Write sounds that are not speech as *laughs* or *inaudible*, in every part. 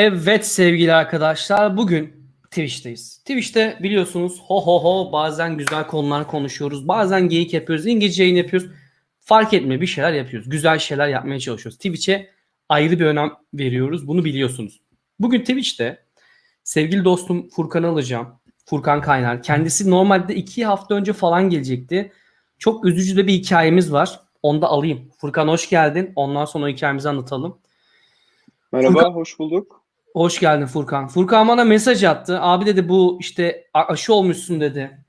Evet sevgili arkadaşlar bugün Twitch'teyiz. Twitch'te biliyorsunuz ho ho ho bazen güzel konular konuşuyoruz. Bazen geyik yapıyoruz. İngilizce yayın yapıyoruz. Fark etmiyor bir şeyler yapıyoruz. Güzel şeyler yapmaya çalışıyoruz. Twitch'e ayrı bir önem veriyoruz. Bunu biliyorsunuz. Bugün Twitch'te sevgili dostum Furkan'ı alacağım. Furkan Kaynar. Kendisi normalde iki hafta önce falan gelecekti. Çok üzücü de bir hikayemiz var. Onu da alayım. Furkan hoş geldin. Ondan sonra o hikayemizi anlatalım. Merhaba, Furkan- hoş bulduk. Hoş geldin Furkan. Furkan bana mesaj attı. Abi dedi bu işte aşı olmuşsun dedi.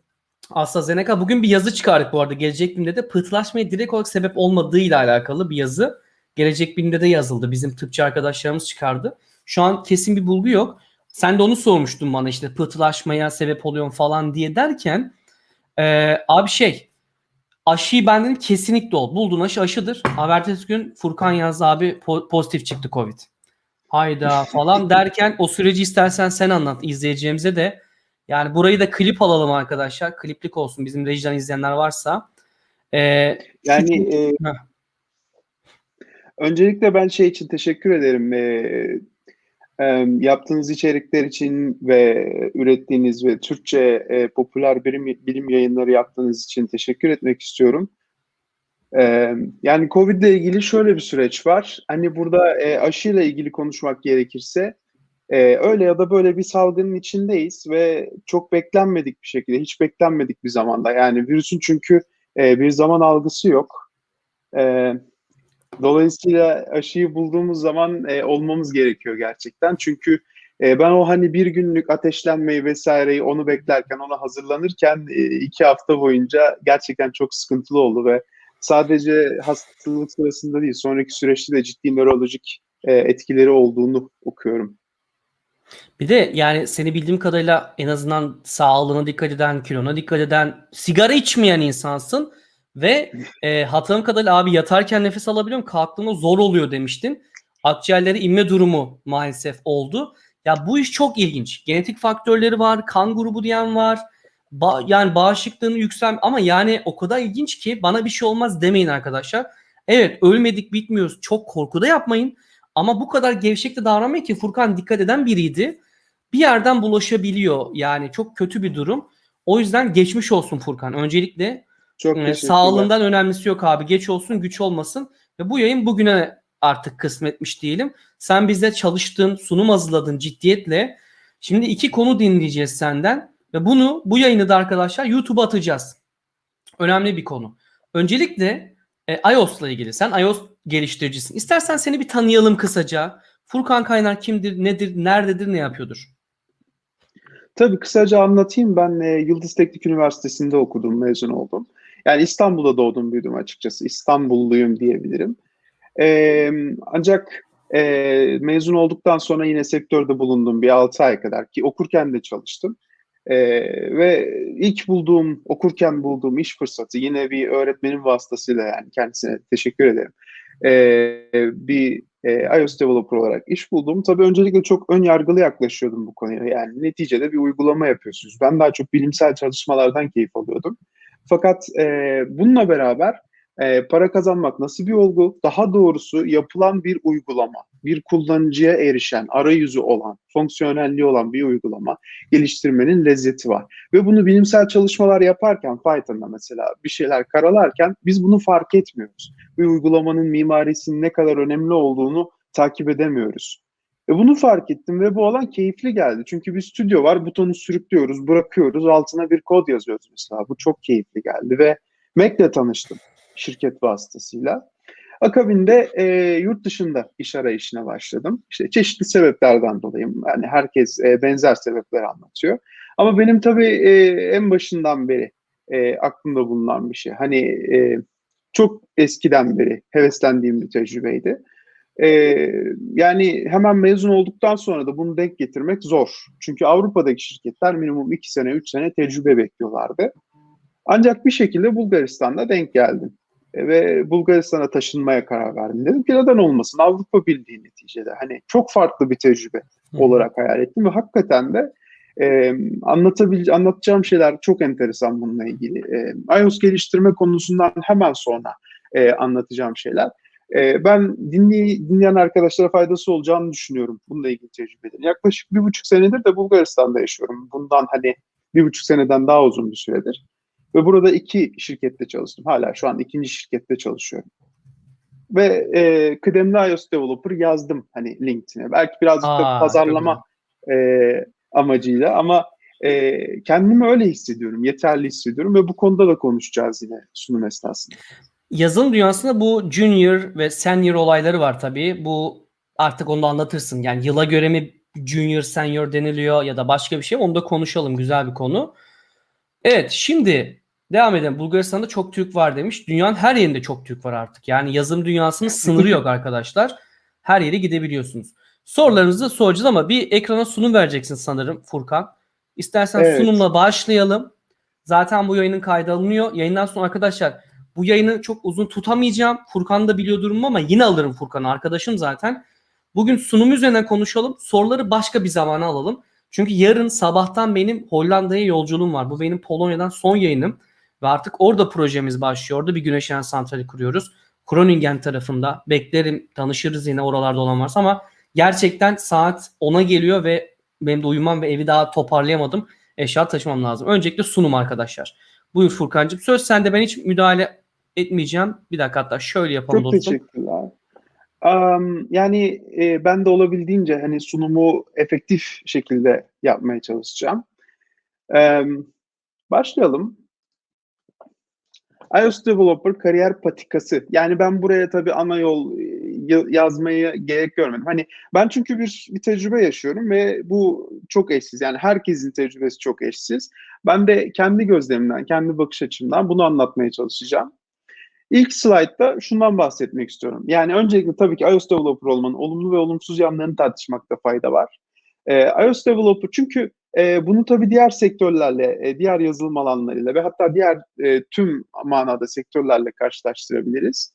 AstraZeneca. Bugün bir yazı çıkardık bu arada. Gelecek Bilim'de de pıhtılaşmaya direkt olarak sebep olmadığıyla alakalı bir yazı. Gelecek Bilim'de de yazıldı. Bizim tıpçı arkadaşlarımız çıkardı. Şu an kesin bir bulgu yok. Sen de onu sormuştun bana işte pıhtılaşmaya sebep oluyor falan diye derken e, abi şey aşıyı ben dedim kesinlikle ol. Buldun aşı aşıdır. Habertesi gün Furkan yazdı abi po- pozitif çıktı Covid. Hayda falan derken o süreci istersen sen anlat izleyeceğimize de. Yani burayı da klip alalım arkadaşlar. Kliplik olsun bizim rejiden izleyenler varsa. Ee, Yani e, Heh. öncelikle ben şey için teşekkür ederim. E, e, yaptığınız içerikler için ve ürettiğiniz ve Türkçe e, popüler bilim, bilim yayınları yaptığınız için teşekkür etmek istiyorum. E, yani Covid ile ilgili şöyle bir süreç var. Hani burada e, aşıyla ilgili konuşmak gerekirse e, öyle ya da böyle bir salgının içindeyiz ve çok beklenmedik bir şekilde, hiç beklenmedik bir zamanda. Yani virüsün çünkü e, bir zaman algısı yok. Dolayısıyla aşıyı bulduğumuz zaman olmamız gerekiyor gerçekten. Çünkü ben o hani bir günlük ateşlenmeyi vesaireyi onu beklerken, ona hazırlanırken iki hafta boyunca gerçekten çok sıkıntılı oldu ve sadece hastalık sırasında değil, sonraki süreçte de ciddi nörolojik e, etkileri olduğunu okuyorum. bir de yani seni bildiğim kadarıyla en azından sağlığına dikkat eden, kilona dikkat eden, sigara içmeyen insansın ve *laughs* e, hatırladığım kadarıyla abi yatarken nefes alabiliyorum, kalktığımda zor oluyor demiştin. Akciğerlere inme durumu maalesef oldu. Ya bu iş çok ilginç. Genetik faktörleri var, kan grubu diyen var. Ba- yani bağışıklığını yüksel ama yani o kadar ilginç ki bana bir şey olmaz demeyin arkadaşlar. Evet ölmedik bitmiyoruz. Çok korkuda yapmayın. Ama bu kadar gevşek de davranmayın ki Furkan dikkat eden biriydi. Bir yerden bulaşabiliyor. Yani çok kötü bir durum. O yüzden geçmiş olsun Furkan. Öncelikle Çok e, sağlığından önemlisi yok abi. Geç olsun güç olmasın. Ve bu yayın bugüne artık kısmetmiş diyelim. Sen bize çalıştın, sunum hazırladın ciddiyetle. Şimdi iki konu dinleyeceğiz senden. Ve bunu bu yayını da arkadaşlar YouTube'a atacağız. Önemli bir konu. Öncelikle e, iOS'la ilgili. Sen iOS geliştiricisin. İstersen seni bir tanıyalım kısaca. Furkan Kaynar kimdir, nedir, nerededir, ne yapıyordur? Tabii kısaca anlatayım. Ben e, Yıldız Teknik Üniversitesi'nde okudum, mezun oldum. Yani İstanbul'da doğdum, büyüdüm açıkçası. İstanbulluyum diyebilirim. E, ancak e, mezun olduktan sonra yine sektörde bulundum bir 6 ay kadar ki okurken de çalıştım. E, ve ilk bulduğum, okurken bulduğum iş fırsatı yine bir öğretmenin vasıtasıyla yani kendisine teşekkür ederim. E, bir e, iOS developer olarak iş buldum. Tabii öncelikle çok ön yargılı yaklaşıyordum bu konuya. Yani neticede bir uygulama yapıyorsunuz. Ben daha çok bilimsel çalışmalardan keyif alıyordum. Fakat e, bununla beraber e, para kazanmak nasıl bir olgu? Daha doğrusu yapılan bir uygulama, bir kullanıcıya erişen, arayüzü olan, fonksiyonelliği olan bir uygulama geliştirmenin lezzeti var. Ve bunu bilimsel çalışmalar yaparken, Python'da mesela bir şeyler karalarken biz bunu fark etmiyoruz. Bir uygulamanın mimarisinin ne kadar önemli olduğunu takip edemiyoruz. E bunu fark ettim ve bu alan keyifli geldi. Çünkü bir stüdyo var, butonu sürüklüyoruz, bırakıyoruz, altına bir kod yazıyoruz mesela. Bu çok keyifli geldi ve Mac'le tanıştım şirket vasıtasıyla. Akabinde e, yurt dışında iş arayışına başladım. İşte çeşitli sebeplerden dolayı yani herkes e, benzer sebepler anlatıyor. Ama benim tabii e, en başından beri e, aklımda bulunan bir şey. Hani e, çok eskiden beri heveslendiğim bir tecrübeydi. E, yani hemen mezun olduktan sonra da bunu denk getirmek zor. Çünkü Avrupa'daki şirketler minimum 2 sene, 3 sene tecrübe bekliyorlardı. Ancak bir şekilde Bulgaristan'da denk geldim. E, ve Bulgaristan'a taşınmaya karar verdim. Dedim ki neden olmasın? Avrupa Birliği neticede. Hani çok farklı bir tecrübe olarak hayal ettim ve hakikaten de e, anlatabil anlatacağım şeyler çok enteresan bununla ilgili. E, iOS geliştirme konusundan hemen sonra e, anlatacağım şeyler. E, ben dinley, dinleyen arkadaşlara faydası olacağını düşünüyorum. Bununla ilgili tecrübelerim. Yaklaşık bir buçuk senedir de Bulgaristan'da yaşıyorum. Bundan hani bir buçuk seneden daha uzun bir süredir. Ve burada iki şirkette çalıştım. Hala şu an ikinci şirkette çalışıyorum. Ve e, kıdemli iOS developer yazdım hani LinkedIn'e. Belki birazcık Aa, da pazarlama e, amacıyla ama e, kendimi öyle hissediyorum, yeterli hissediyorum ve bu konuda da konuşacağız yine sunum esnasında. Yazılım dünyasında bu junior ve senior olayları var tabii. Bu artık onu anlatırsın. Yani yıla göre mi junior, senior deniliyor ya da başka bir şey onu da konuşalım. Güzel bir konu. Evet şimdi devam edelim. Bulgaristan'da çok Türk var demiş. Dünyanın her yerinde çok Türk var artık. Yani yazılım dünyasının sınırı yok arkadaşlar. Her yere gidebiliyorsunuz. Sorularınızı soracağız ama bir ekrana sunum vereceksin sanırım Furkan. İstersen Evet. sunumla başlayalım. Zaten bu yayının kaydı alınıyor. Yayından sonra arkadaşlar bu yayını çok uzun tutamayacağım. Furkan da biliyor durumu ama yine alırım Furkan'ı. Arkadaşım zaten. Bugün sunum üzerine konuşalım. Soruları başka bir zamana alalım. Çünkü yarın sabahtan benim Hollanda'ya yolculuğum var. Bu benim Polonya'dan son yayınım. Ve artık orada projemiz başlıyor. Orada bir güneş enerji santrali kuruyoruz. Groningen tarafında. Beklerim tanışırız yine oralarda olan varsa ama gerçekten saat 10'a geliyor ve benim de uyumam ve evi daha toparlayamadım. Eşya taşımam lazım. Öncelikle sunum arkadaşlar. Buyur Furkan'cığım. Söz sende ben hiç müdahale etmeyeceğim. Bir dakika hatta şöyle yapalım Çok dostum. teşekkürler. Am, yani e, ben de olabildiğince hani sunumu efektif şekilde yapmaya çalışacağım. Em, başlayalım. iOS Developer kariyer patikası. Yani ben buraya tabii ana yol e, ya- yazmaya gerek görmedim. Hani ben çünkü bir, bir tecrübe yaşıyorum ve bu çok eşsiz. Yani herkesin tecrübesi çok eşsiz. Ben de kendi gözlemimden, kendi bakış açımdan bunu anlatmaya çalışacağım. İlk slaytta şundan bahsetmek istiyorum. Yani öncelikle tabii ki iOS Developer olmanın olumlu ve olumsuz yanlarını tartışmakta fayda var. Ee, iOS Developer çünkü e, bunu tabii diğer sektörlerle, e, diğer yazılım alanlarıyla ve hatta diğer e, tüm manada sektörlerle karşılaştırabiliriz.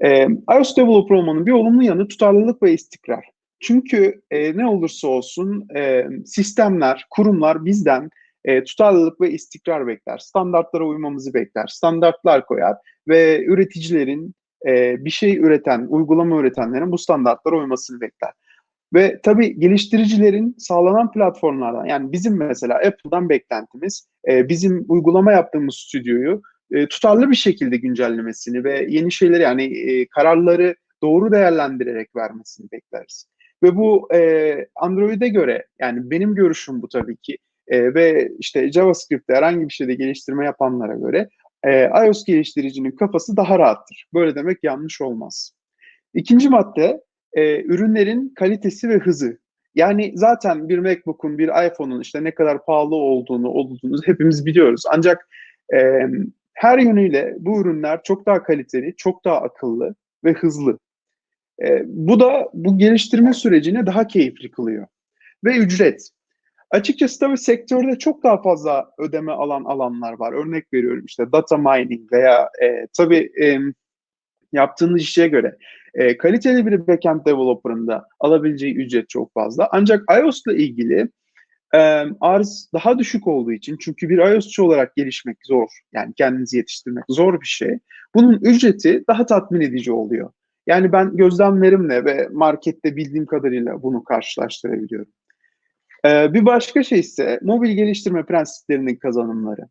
E, iOS Developer olmanın bir olumlu yanı tutarlılık ve istikrar. Çünkü e, ne olursa olsun e, sistemler, kurumlar bizden e, tutarlılık ve istikrar bekler. Standartlara uymamızı bekler. Standartlar koyar ve üreticilerin e, bir şey üreten, uygulama üretenlerin bu standartlara uymasını bekler. Ve tabii geliştiricilerin sağlanan platformlardan yani bizim mesela Apple'dan beklentimiz e, bizim uygulama yaptığımız stüdyoyu e, tutarlı bir şekilde güncellemesini ve yeni şeyleri yani e, kararları doğru değerlendirerek vermesini bekleriz. Ve bu e, Android'e göre yani benim görüşüm bu tabii ki e, ve işte JavaScript'te herhangi bir şeyde geliştirme yapanlara göre e, iOS geliştiricinin kafası daha rahattır. Böyle demek yanlış olmaz. İkinci madde e, ürünlerin kalitesi ve hızı. Yani zaten bir MacBook'un, bir iPhone'un işte ne kadar pahalı olduğunu, olduğunu hepimiz biliyoruz. Ancak e, her yönüyle bu ürünler çok daha kaliteli, çok daha akıllı ve hızlı. E, bu da bu geliştirme sürecini daha keyifli kılıyor. Ve ücret. Açıkçası tabii sektörde çok daha fazla ödeme alan alanlar var. Örnek veriyorum işte data mining veya e, tabii e, yaptığınız işe göre e, kaliteli bir backend developer'ın da alabileceği ücret çok fazla. Ancak iOS ile ilgili e, arz daha düşük olduğu için çünkü bir iOS'çu olarak gelişmek zor. Yani kendinizi yetiştirmek zor bir şey. Bunun ücreti daha tatmin edici oluyor. Yani ben gözlemlerimle ve markette bildiğim kadarıyla bunu karşılaştırabiliyorum. Ee, bir başka şey ise mobil geliştirme prensiplerinin kazanımları.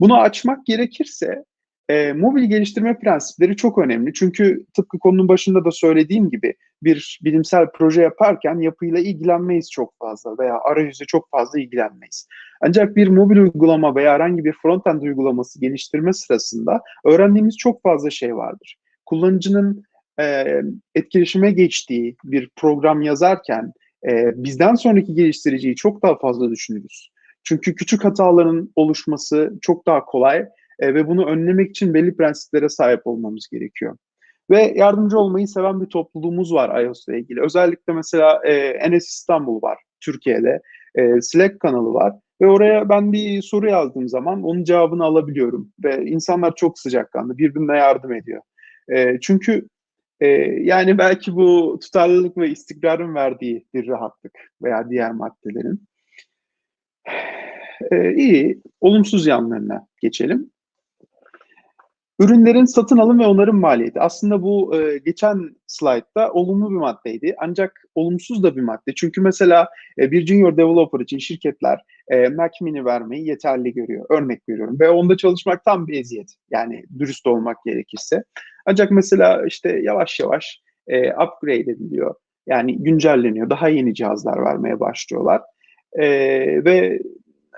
Bunu açmak gerekirse e, mobil geliştirme prensipleri çok önemli. Çünkü tıpkı konunun başında da söylediğim gibi bir bilimsel proje yaparken yapıyla ilgilenmeyiz çok fazla veya arayüzle çok fazla ilgilenmeyiz. Ancak bir mobil uygulama veya herhangi bir frontend uygulaması geliştirme sırasında öğrendiğimiz çok fazla şey vardır. Kullanıcının e, etkileşime geçtiği bir program yazarken e, bizden sonraki geliştiriciyi çok daha fazla düşünürüz. Çünkü küçük hataların oluşması çok daha kolay e, ve bunu önlemek için belli prensiplere sahip olmamız gerekiyor. Ve yardımcı olmayı seven bir topluluğumuz var iOS ile ilgili. Özellikle mesela e, Enes İstanbul var Türkiye'de. E, Slack kanalı var. Ve oraya ben bir soru yazdığım zaman onun cevabını alabiliyorum. Ve insanlar çok sıcakkanlı, birbirine yardım ediyor. E, çünkü e, yani belki bu tutarlılık ve istikrarın verdiği bir rahatlık veya diğer maddelerin. E, iyi, olumsuz yanlarına geçelim. Ürünlerin satın alım ve onarım maliyeti. Aslında bu e, geçen slaytta olumlu bir maddeydi. Ancak olumsuz da bir madde. Çünkü mesela e, bir junior developer için şirketler e, Mac mini vermeyi yeterli görüyor. Örnek veriyorum. Ve onda çalışmak tam bir eziyet. Yani dürüst olmak gerekirse. Ancak mesela işte yavaş yavaş e, upgrade ediliyor. Yani güncelleniyor. Daha yeni cihazlar vermeye başlıyorlar. E, ve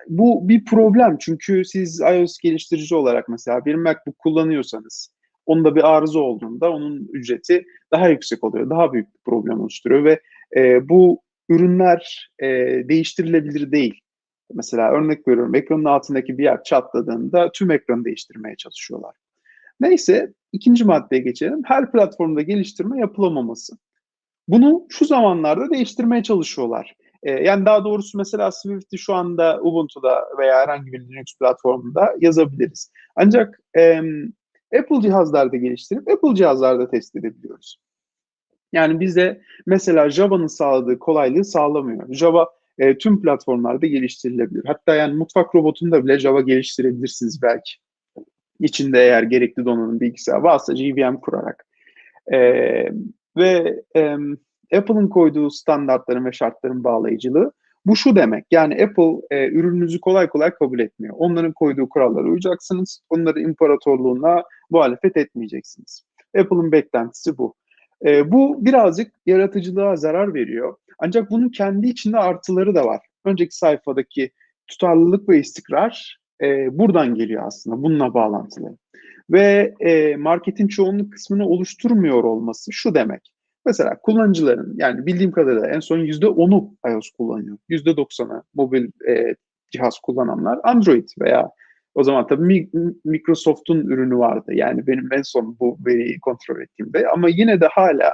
bu bir problem çünkü siz iOS geliştirici olarak mesela bir MacBook kullanıyorsanız onda bir arıza olduğunda onun ücreti daha yüksek oluyor. Daha büyük bir problem oluşturuyor ve e, bu ürünler e, değiştirilebilir değil. Mesela örnek veriyorum ekranın altındaki bir yer çatladığında tüm ekranı değiştirmeye çalışıyorlar. Neyse ikinci maddeye geçelim. Her platformda geliştirme yapılamaması. Bunu şu zamanlarda değiştirmeye çalışıyorlar. E, yani daha doğrusu mesela Swift'i şu anda Ubuntu'da veya herhangi bir Linux platformunda yazabiliriz. Ancak e, Apple cihazlarda geliştirip Apple cihazlarda test edebiliyoruz. Yani bize mesela Java'nın sağladığı kolaylığı sağlamıyor. Java e, tüm platformlarda geliştirilebilir. Hatta yani mutfak robotunda bile Java geliştirebilirsiniz belki. İçinde eğer gerekli donanım bilgisayar varsa JVM kurarak. E, ve e, Apple'ın koyduğu standartların ve şartların bağlayıcılığı bu şu demek. Yani Apple e, ürününüzü kolay kolay kabul etmiyor. Onların koyduğu kurallara uyacaksınız. Onların imparatorluğuna muhalefet etmeyeceksiniz. Apple'ın beklentisi bu. E, bu birazcık yaratıcılığa zarar veriyor. Ancak bunun kendi içinde artıları da var. Önceki sayfadaki tutarlılık ve istikrar e, buradan geliyor aslında. Bununla bağlantılı. Ve e, marketin çoğunluk kısmını oluşturmuyor olması şu demek. Mesela kullanıcıların yani bildiğim kadarıyla en son %10'u iOS kullanıyor. %90'ı mobil e, cihaz kullananlar Android veya o zaman tabii Microsoft'un ürünü vardı. Yani benim en son bu veriyi kontrol ettiğimde ama yine de hala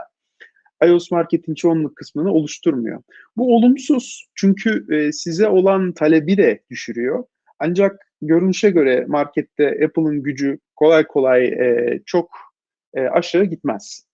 iOS marketin çoğunluk kısmını oluşturmuyor. Bu olumsuz çünkü e, size olan talebi de düşürüyor. Ancak görünüşe göre markette Apple'ın gücü kolay kolay e, çok e, aşağı gitmez.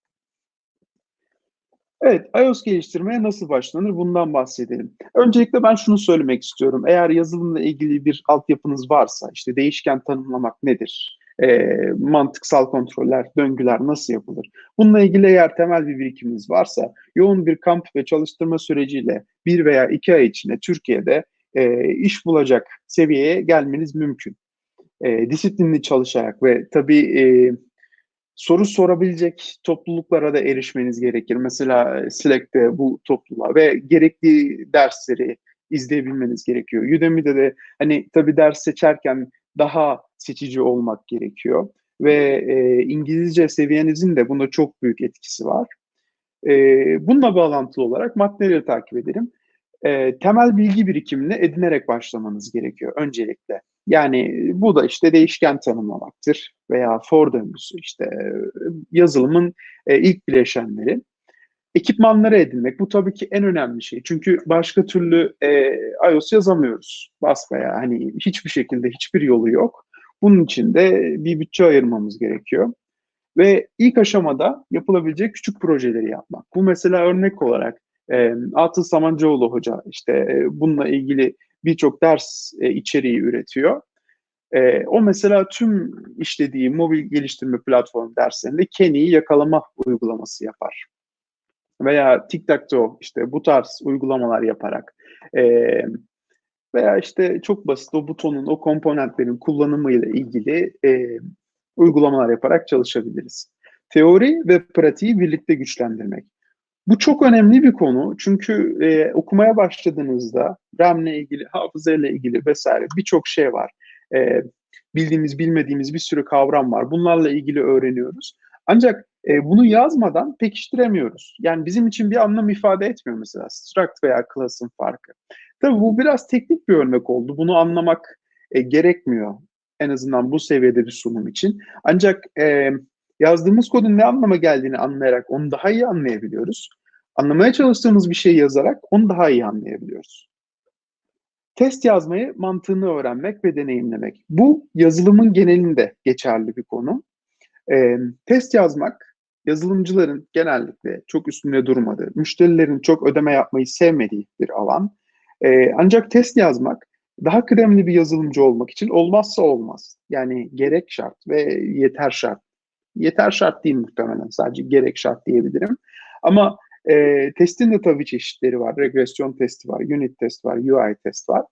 Evet, iOS geliştirmeye nasıl başlanır bundan bahsedelim. Öncelikle ben şunu söylemek istiyorum. Eğer yazılımla ilgili bir altyapınız varsa, işte değişken tanımlamak nedir? E, mantıksal kontroller, döngüler nasıl yapılır? Bununla ilgili eğer temel bir birikiminiz varsa, yoğun bir kamp ve çalıştırma süreciyle bir veya iki ay içinde Türkiye'de e, iş bulacak seviyeye gelmeniz mümkün. E, disiplinli çalışarak ve tabii e, soru sorabilecek topluluklara da erişmeniz gerekir. Mesela e, Slack'te bu topluluğa ve gerekli dersleri izleyebilmeniz gerekiyor. Udemy'de de hani tabii ders seçerken daha seçici olmak gerekiyor ve e, İngilizce seviyenizin de bunda çok büyük etkisi var. E, bununla bağlantılı olarak maddeleri takip edelim. E, temel bilgi birikimini edinerek başlamanız gerekiyor öncelikle. Yani bu da işte değişken tanımlamaktır veya for döngüsü işte yazılımın e, ilk bileşenleri. Ekipmanları edinmek bu tabii ki en önemli şey. Çünkü başka türlü e, iOS yazamıyoruz. Basbaya hani hiçbir şekilde hiçbir yolu yok. Bunun için de bir bütçe ayırmamız gerekiyor. Ve ilk aşamada yapılabilecek küçük projeleri yapmak. Bu mesela örnek olarak e, Atıl Samancıoğlu Hoca işte e, bununla ilgili birçok ders e, içeriği üretiyor. E, o mesela tüm işlediği mobil geliştirme platformu derslerinde Kenny'yi yakalama uygulaması yapar. Veya TikTok'ta işte bu tarz uygulamalar yaparak e, veya işte çok basit o butonun, o komponentlerin kullanımıyla ilgili e, uygulamalar yaparak çalışabiliriz. Teori ve pratiği birlikte güçlendirmek. Bu çok önemli bir konu çünkü e, okumaya başladığınızda RAM ile ilgili, hafıza ile ilgili vesaire birçok şey var. E, bildiğimiz, bilmediğimiz bir sürü kavram var. Bunlarla ilgili öğreniyoruz. Ancak e, bunu yazmadan pekiştiremiyoruz. Yani bizim için bir anlam ifade etmiyor mesela struct veya class'ın farkı. Tabii bu biraz teknik bir örnek oldu. Bunu anlamak e, gerekmiyor en azından bu seviyede bir sunum için. Ancak e, yazdığımız kodun ne anlama geldiğini anlayarak onu daha iyi anlayabiliyoruz. Anlamaya çalıştığımız bir şey yazarak onu daha iyi anlayabiliyoruz. Test yazmayı, mantığını öğrenmek ve deneyimlemek. Bu yazılımın genelinde geçerli bir konu. E, test yazmak, yazılımcıların genellikle çok üstünde durmadığı, müşterilerin çok ödeme yapmayı sevmediği bir alan. E, ancak test yazmak daha kıdemli bir yazılımcı olmak için olmazsa olmaz. Yani gerek şart ve yeter şart. Yeter şart değil muhtemelen sadece gerek şart diyebilirim. Ama e, testin de tabii çeşitleri var. Regresyon testi var, unit test var, UI test var.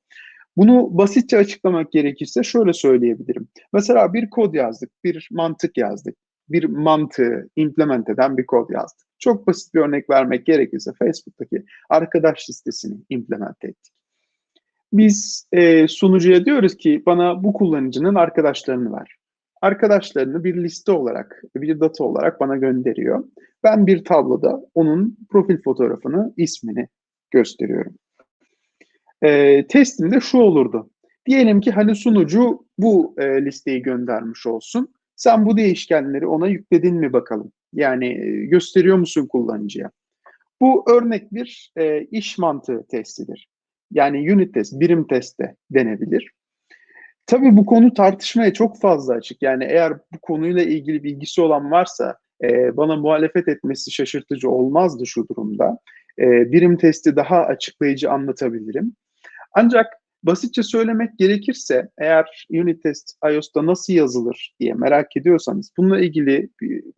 Bunu basitçe açıklamak gerekirse şöyle söyleyebilirim. Mesela bir kod yazdık, bir mantık yazdık. Bir mantığı implement eden bir kod yazdık. Çok basit bir örnek vermek gerekirse Facebook'taki arkadaş listesini implement ettik. Biz e, sunucuya diyoruz ki bana bu kullanıcının arkadaşlarını ver. Arkadaşlarını bir liste olarak, bir data olarak bana gönderiyor. Ben bir tabloda onun profil fotoğrafını, ismini gösteriyorum. E, testim de şu olurdu. Diyelim ki hani sunucu bu e, listeyi göndermiş olsun. Sen bu değişkenleri ona yükledin mi bakalım? Yani e, gösteriyor musun kullanıcıya? Bu örnek bir e, iş mantığı testidir. Yani unit test, birim test de denebilir. Tabii bu konu tartışmaya çok fazla açık. Yani eğer bu konuyla ilgili bilgisi olan varsa e, bana muhalefet etmesi şaşırtıcı olmazdı şu durumda. E, birim testi daha açıklayıcı anlatabilirim. Ancak basitçe söylemek gerekirse eğer unit test iOS'ta nasıl yazılır diye merak ediyorsanız bununla ilgili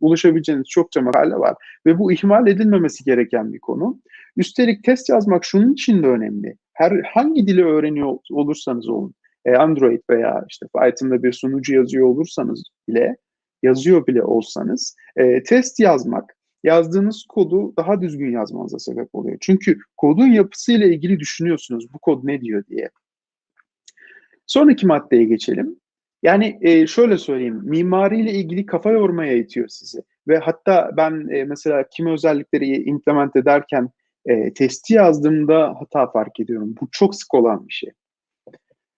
ulaşabileceğiniz çokça makale var ve bu ihmal edilmemesi gereken bir konu. Üstelik test yazmak şunun için de önemli. Her hangi dili öğreniyor olursanız olun, e, Android veya işte Python'da bir sunucu yazıyor olursanız bile, yazıyor bile olsanız e, test yazmak yazdığınız kodu daha düzgün yazmanıza sebep oluyor. Çünkü kodun yapısıyla ilgili düşünüyorsunuz bu kod ne diyor diye. Sonraki maddeye geçelim. Yani e, şöyle söyleyeyim, mimariyle ilgili kafa yormaya itiyor sizi. Ve hatta ben e, mesela kimi özellikleri implement ederken e, testi yazdığımda hata fark ediyorum. Bu çok sık olan bir şey.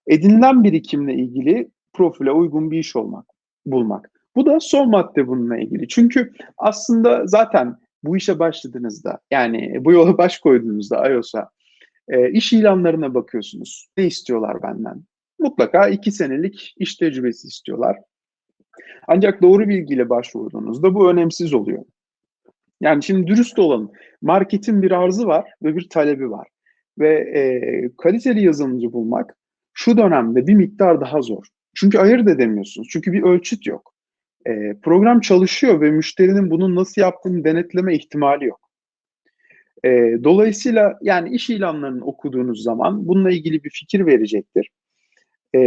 Edinilen birikimle ilgili profile uygun bir iş olmak, bulmak. Bu da son madde bununla ilgili. Çünkü aslında zaten bu işe başladığınızda yani bu yola *laughs* baş koyduğunuzda iOS'a e, iş ilanlarına bakıyorsunuz. Ne istiyorlar benden? Mutlaka iki senelik iş tecrübesi istiyorlar. Ancak doğru bilgiyle başvurduğunuzda bu önemsiz oluyor. Yani şimdi dürüst olalım. Marketin bir arzı var ve bir talebi var. Ve e, kaliteli yazılımcı bulmak şu dönemde bir miktar daha zor. Çünkü ayırt edemiyorsunuz. Çünkü bir ölçüt yok. E, program çalışıyor ve müşterinin bunun nasıl yaptığını denetleme ihtimali yok. E, dolayısıyla yani iş ilanlarını okuduğunuz zaman bununla ilgili bir fikir verecektir. E,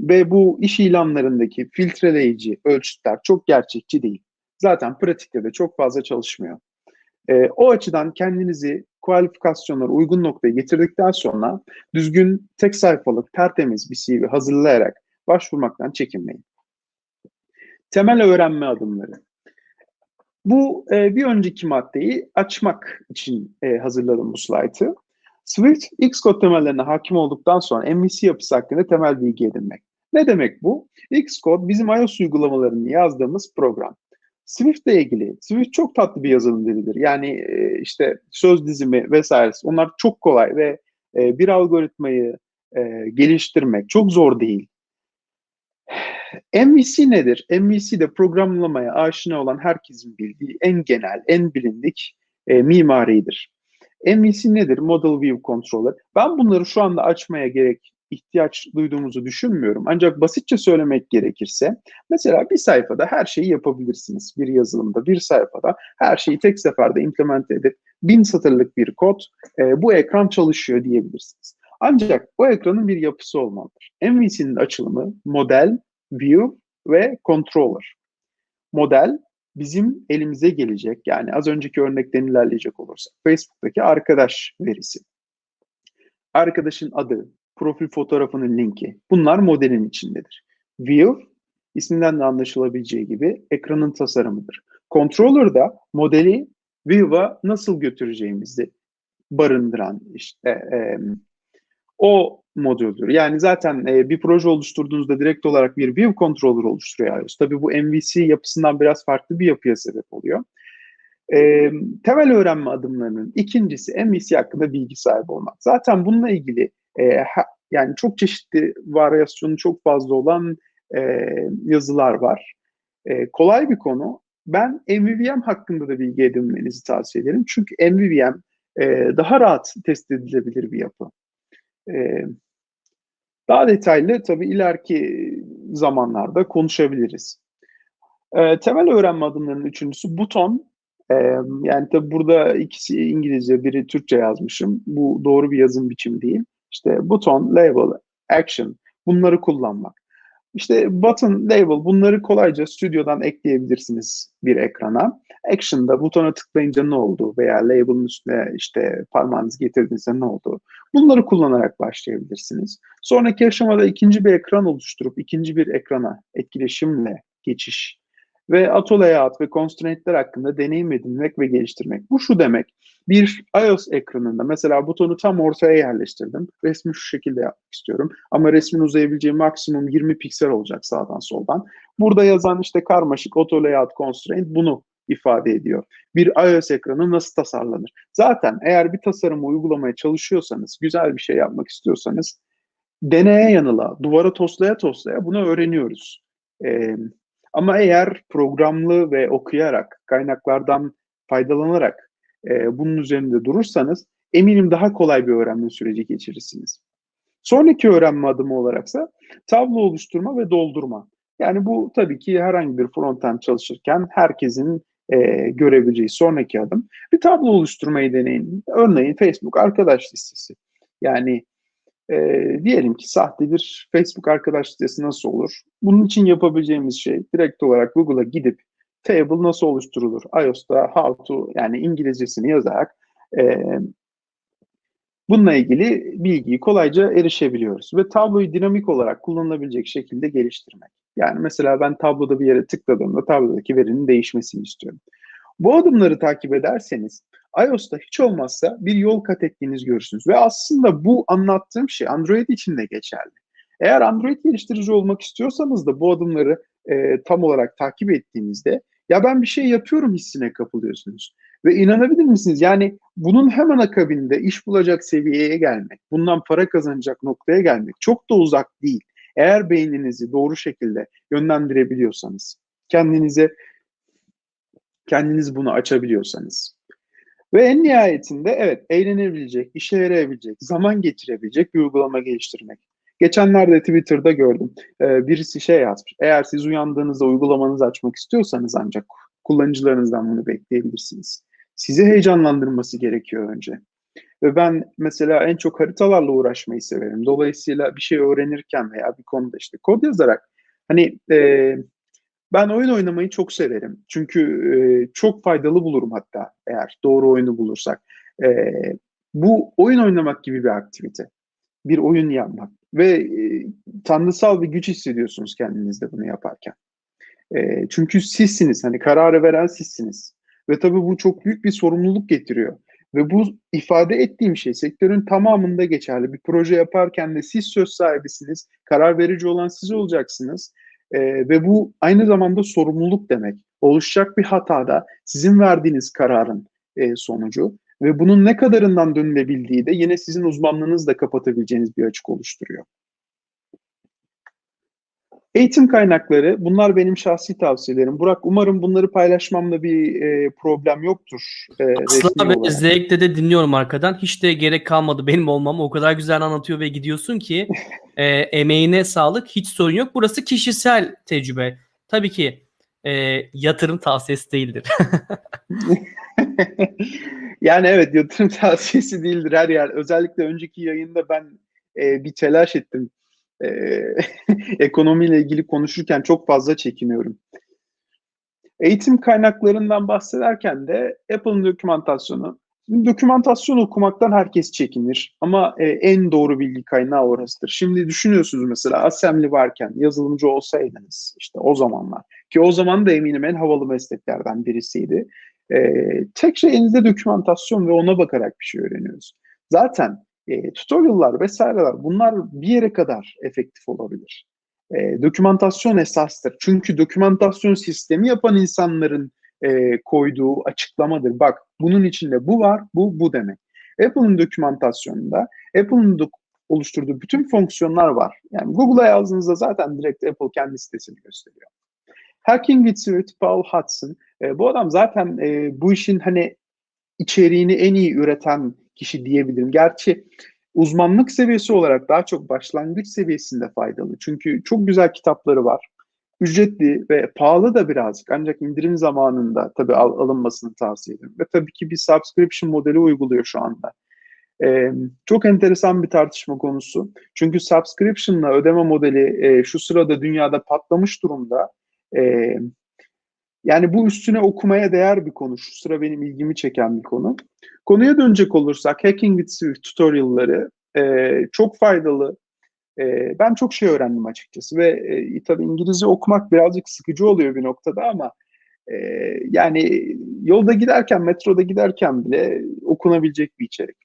ve bu iş ilanlarındaki filtreleyici ölçütler çok gerçekçi değil. Zaten pratikte de çok fazla çalışmıyor. E, o açıdan kendinizi kualifikasyonlara uygun noktaya getirdikten sonra düzgün tek sayfalık tertemiz bir CV hazırlayarak başvurmaktan çekinmeyin. Temel öğrenme adımları. Bu e, bir önceki maddeyi açmak için e, hazırladım bu slaytı. Swift, Xcode temellerine hakim olduktan sonra MVC yapısı hakkında temel bilgi edinmek. Ne demek bu? Xcode bizim iOS uygulamalarını yazdığımız program. Swift ile ilgili, Swift çok tatlı bir yazılım dilidir. Yani e, işte söz dizimi vesaire onlar çok kolay ve e, bir algoritmayı e, geliştirmek çok zor değil. MVC nedir? MVC de programlamaya aşina olan herkesin bildiği en genel, en bilindik e, mimaridir. MVC nedir? Model View Controller. Ben bunları şu anda açmaya gerek ihtiyaç duyduğumuzu düşünmüyorum. Ancak basitçe söylemek gerekirse mesela bir sayfada her şeyi yapabilirsiniz. Bir yazılımda bir sayfada her şeyi tek seferde implement edip bin satırlık bir kod e, bu ekran çalışıyor diyebilirsiniz. Ancak bu ekranın bir yapısı olmalıdır. MVC'nin açılımı model, view ve controller. Model bizim elimize gelecek. Yani az önceki örnekten ilerleyecek olursak Facebook'taki arkadaş verisi. Arkadaşın adı, profil fotoğrafının linki. Bunlar modelin içindedir. View, isminden de anlaşılabileceği gibi ekranın tasarımıdır. Controller da modeli View'a nasıl götüreceğimizi barındıran işte e, o modüldür. Yani zaten e, bir proje oluşturduğunuzda direkt olarak bir View Controller oluşturuyor iOS. Tabii bu MVC yapısından biraz farklı bir yapıya sebep oluyor. E, temel öğrenme adımlarının ikincisi MVC hakkında bilgi sahibi olmak. Zaten bununla ilgili e, ha, yani çok çeşitli varyasyonu çok fazla olan e, yazılar var. E, kolay bir konu. Ben MVVM hakkında da bilgi edinmenizi tavsiye ederim. Çünkü MVVM e, daha rahat test edilebilir bir yapı. E, Daha detaylı tabii ileriki zamanlarda konuşabiliriz. E, temel öğrenme adımlarının üçüncüsü buton. E, yani tabii burada ikisi İngilizce, biri Türkçe yazmışım. Bu doğru bir yazım biçimi değil. İşte buton, label, action bunları kullanmak. İşte button, label bunları kolayca stüdyodan ekleyebilirsiniz bir ekrana. Action'da butona tıklayınca ne oldu veya label'ın üstüne işte parmağınızı getirdiğinizde ne oldu? Bunları kullanarak başlayabilirsiniz. Sonraki aşamada ikinci bir ekran oluşturup ikinci bir ekrana etkileşimle geçiş ve auto layout ve constraint'ler hakkında deneyim edinmek ve geliştirmek. Bu şu demek. Bir iOS ekranında mesela butonu tam ortaya yerleştirdim. Resmi şu şekilde yapmak istiyorum. Ama resmin uzayabileceği maksimum 20 piksel olacak sağdan soldan. Burada yazan işte karmaşık auto layout constraint bunu ifade ediyor. Bir iOS ekranı nasıl tasarlanır? Zaten eğer bir tasarımı uygulamaya çalışıyorsanız, güzel bir şey yapmak istiyorsanız deneye yanıla, duvara toslaya toslaya bunu öğreniyoruz. Ee, ama eğer programlı ve okuyarak, kaynaklardan faydalanarak e, bunun üzerinde durursanız eminim daha kolay bir öğrenme süreci geçirirsiniz. Sonraki öğrenme adımı olaraksa tablo oluşturma ve doldurma. Yani bu tabii ki herhangi bir frontend çalışırken herkesin e, görebileceği sonraki adım. Bir tablo oluşturmayı deneyin. Örneğin Facebook arkadaş listesi. Yani e, diyelim ki sahte bir Facebook arkadaş listesi nasıl olur? Bunun için yapabileceğimiz şey direkt olarak Google'a gidip table nasıl oluşturulur? iOS'ta how to yani İngilizcesini yazarak e, bununla ilgili bilgiyi kolayca erişebiliyoruz. Ve tabloyu dinamik olarak kullanılabilecek şekilde geliştirmek. Yani mesela ben tabloda bir yere tıkladığımda tablodaki verinin değişmesini istiyorum. Bu adımları takip ederseniz iOS'ta hiç olmazsa bir yol kat ettiğinizi görürsünüz. Ve aslında bu anlattığım şey Android için de geçerli. Eğer Android geliştirici olmak istiyorsanız da bu adımları e, tam olarak takip ettiğinizde ya ben bir şey yapıyorum hissine kapılıyorsunuz. Ve inanabilir misiniz? Yani bunun hemen akabinde iş bulacak seviyeye gelmek, bundan para kazanacak noktaya gelmek çok da uzak değil. Eğer beyninizi doğru şekilde yönlendirebiliyorsanız, kendinize kendiniz bunu açabiliyorsanız. Ve en nihayetinde evet eğlenebilecek, işe yarayabilecek, zaman geçirebilecek bir uygulama geliştirmek. Geçenlerde Twitter'da gördüm. Ee, birisi şey yazmış. Eğer siz uyandığınızda uygulamanızı açmak istiyorsanız ancak kullanıcılarınızdan bunu bekleyebilirsiniz. Sizi heyecanlandırması gerekiyor önce. Ve ben mesela en çok haritalarla uğraşmayı severim. Dolayısıyla bir şey öğrenirken veya bir konuda işte kod yazarak hani e, ben oyun oynamayı çok severim. Çünkü e, çok faydalı bulurum hatta eğer doğru oyunu bulursak. E, bu oyun oynamak gibi bir aktivite. Bir oyun yapmak. Ve e, tanrısal bir güç hissediyorsunuz kendinizde bunu yaparken. E, çünkü sizsiniz. Hani kararı veren sizsiniz. Ve tabii bu çok büyük bir sorumluluk getiriyor. Ve bu ifade ettiğim şey sektörün tamamında geçerli. Bir proje yaparken de siz söz sahibisiniz. Karar verici olan siz olacaksınız. E, ve bu aynı zamanda sorumluluk demek. Oluşacak bir hatada sizin verdiğiniz kararın e, sonucu ve bunun ne kadarından dönülebildiği de yine sizin uzmanlığınızla kapatabileceğiniz bir açık oluşturuyor. Eğitim kaynakları, bunlar benim şahsi tavsiyelerim. Burak, umarım bunları paylaşmamda bir e, problem yoktur. E, Aslında ben zevkle de dinliyorum arkadan. Hiç de gerek kalmadı benim olmam. O kadar güzel anlatıyor ve gidiyorsun ki *laughs* e, emeğine sağlık. Hiç sorun yok. Burası kişisel tecrübe. Tabii ki e, yatırım tavsiyesi değildir. *laughs* *laughs* yani evet yatırım tavsiyesi değildir her yer. Özellikle önceki yayında ben e, bir telaş ettim e, *laughs* ekonomiyle ilgili konuşurken çok fazla çekiniyorum. Eğitim kaynaklarından bahsederken de Apple'ın dokümantasyonu. Dokümantasyon okumaktan herkes çekinir ama e, en doğru bilgi kaynağı orasıdır. Şimdi düşünüyorsunuz mesela assembly varken yazılımcı olsaydınız işte o zamanlar ki o zaman da eminim en havalı mesleklerden birisiydi. E, tek şey elinizde dokümantasyon ve ona bakarak bir şey öğreniyoruz. Zaten e, tutorial'lar vesaireler bunlar bir yere kadar efektif olabilir. E, dokümantasyon esastır. Çünkü dokümantasyon sistemi yapan insanların e, koyduğu açıklamadır. Bak bunun içinde bu var, bu bu demek. Apple'ın dokümantasyonunda Apple'ın dok oluşturduğu bütün fonksiyonlar var. Yani Google'a yazdığınızda zaten direkt Apple kendi sitesini gösteriyor. Hacking with Security Paul Hudson. E, bu adam zaten e, bu işin hani içeriğini en iyi üreten kişi diyebilirim. Gerçi uzmanlık seviyesi olarak daha çok başlangıç seviyesinde faydalı. Çünkü çok güzel kitapları var. Ücretli ve pahalı da birazcık ancak indirim zamanında tabii al, alınmasını tavsiye ederim. Ve tabii ki bir subscription modeli uyguluyor şu anda. Ee, çok enteresan bir tartışma konusu. Çünkü subscription'la ödeme modeli e, şu sırada dünyada patlamış durumda. E, yani bu üstüne okumaya değer bir konu. Şu sıra benim ilgimi çeken bir konu. Konuya dönecek olursak Hacking with Swift tutorial'ları e, çok faydalı. E, ben çok şey öğrendim açıkçası ve e, tabii İngilizce okumak birazcık sıkıcı oluyor bir noktada ama e, yani yolda giderken, metroda giderken bile okunabilecek bir içerik.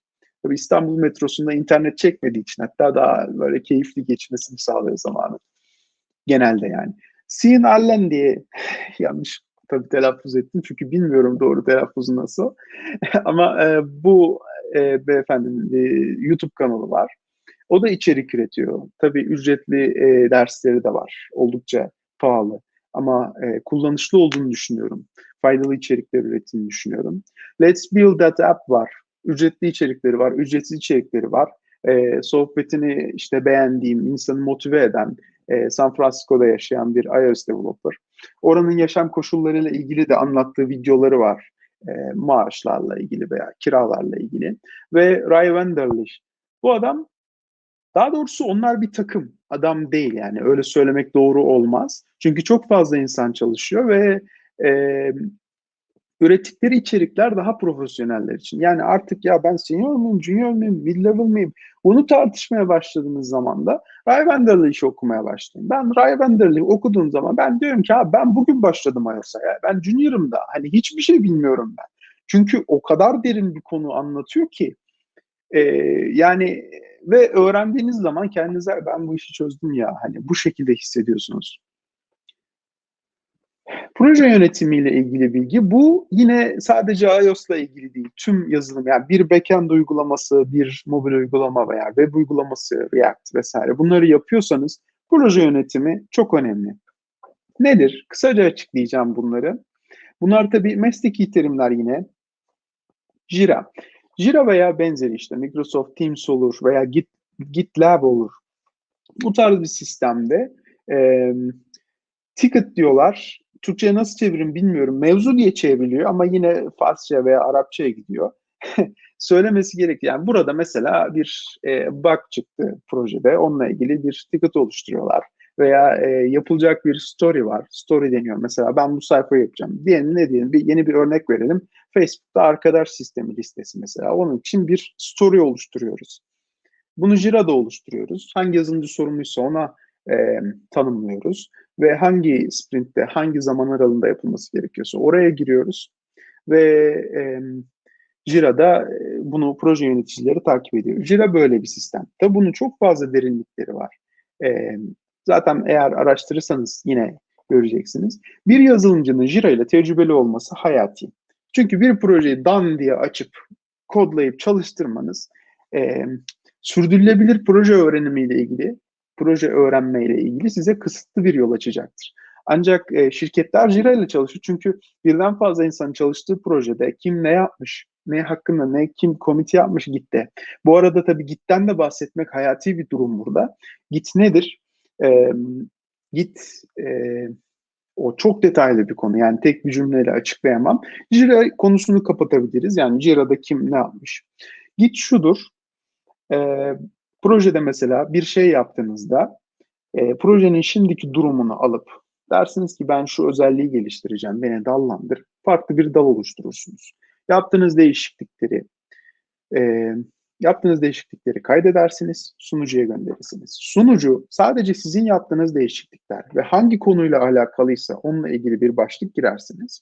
Tabii İstanbul metrosunda internet çekmediği için hatta daha böyle keyifli geçmesini sağlıyor zamanı. Genelde yani. Sean Allen diye *laughs* yanlış tabii telaffuz ettim çünkü bilmiyorum doğru telaffuzu nasıl. *laughs* Ama e, bu e, beyefendinin e, YouTube kanalı var. O da içerik üretiyor. Tabii ücretli e, dersleri de var. Oldukça pahalı. Ama e, kullanışlı olduğunu düşünüyorum. Faydalı içerikler ürettiğini düşünüyorum. Let's Build That App var. Ücretli içerikleri var, ücretsiz içerikleri var. E, sohbetini işte beğendiğim, insanı motive eden, e, San Francisco'da yaşayan bir iOS developer. Oranın yaşam koşullarıyla ilgili de anlattığı videoları var. E, maaşlarla ilgili veya kiralarla ilgili. Ve Ray Wenderlich. Bu adam daha doğrusu onlar bir takım. Adam değil yani öyle söylemek doğru olmaz. Çünkü çok fazla insan çalışıyor ve e, ürettikleri içerikler daha profesyoneller için. Yani artık ya ben senior muyum, junior muyum, mid level miyim? Bunu tartışmaya başladığınız zaman da Ray Wenderlich'i okumaya başlayın. Ben Ray Wenderlich okuduğum zaman ben diyorum ki abi ben bugün başladım iOS'a ya. Ben junior'ım da. Hani hiçbir şey bilmiyorum ben. Çünkü o kadar derin bir konu anlatıyor ki e, yani ve öğrendiğiniz zaman kendinize ben bu işi çözdüm ya hani bu şekilde hissediyorsunuz. Proje yönetimiyle ilgili bilgi bu yine sadece iOS'la ilgili değil. Tüm yazılım yani bir backend uygulaması, bir mobil uygulama veya web uygulaması, React vesaire bunları yapıyorsanız proje yönetimi çok önemli. Nedir? Kısaca açıklayacağım bunları. Bunlar tabii mesleki terimler yine. Jira. Jira veya benzeri işte Microsoft Teams olur veya Git, GitLab olur. Bu tarz bir sistemde e, ticket diyorlar. Türkçe'ye nasıl çevirim bilmiyorum. Mevzu diye çevriliyor ama yine Farsça veya Arapçaya gidiyor. *laughs* Söylemesi gerekiyor. Yani burada mesela bir e, bug çıktı projede. Onunla ilgili bir ticket oluşturuyorlar. Veya e, yapılacak bir story var. Story deniyor. Mesela ben bu sayfayı yapacağım. Diyelim ne diyelim? Bir, yeni bir örnek verelim. Facebook'ta arkadaş sistemi listesi mesela. Onun için bir story oluşturuyoruz. Bunu Jira'da oluşturuyoruz. Hangi yazılımcı sorumluysa ona e, tanımlıyoruz ve hangi sprintte, hangi zaman aralığında yapılması gerekiyorsa oraya giriyoruz ve e, Jira'da bunu proje yöneticileri takip ediyor. Jira böyle bir sistem. Tabi bunun çok fazla derinlikleri var. E, zaten eğer araştırırsanız yine göreceksiniz. Bir yazılımcının Jira ile tecrübeli olması hayati. Çünkü bir projeyi dan diye açıp kodlayıp çalıştırmanız e, sürdürülebilir proje öğrenimiyle ilgili proje öğrenmeyle ilgili size kısıtlı bir yol açacaktır. Ancak e, şirketler Jira ile çalışıyor çünkü birden fazla insanın çalıştığı projede kim ne yapmış, ne hakkında ne kim komite yapmış Git'te. Bu arada tabii Git'ten de bahsetmek hayati bir durum burada. Git nedir? E, Git e, o çok detaylı bir konu. Yani tek bir cümleyle açıklayamam. Jira konusunu kapatabiliriz. Yani Jira'da kim ne yapmış? Git şudur. E, Projede mesela bir şey yaptığınızda e, projenin şimdiki durumunu alıp dersiniz ki ben şu özelliği geliştireceğim, beni dallandır. Farklı bir dal oluşturursunuz. Yaptığınız değişiklikleri e, yaptığınız değişiklikleri kaydedersiniz, sunucuya gönderirsiniz. Sunucu sadece sizin yaptığınız değişiklikler ve hangi konuyla alakalıysa onunla ilgili bir başlık girersiniz.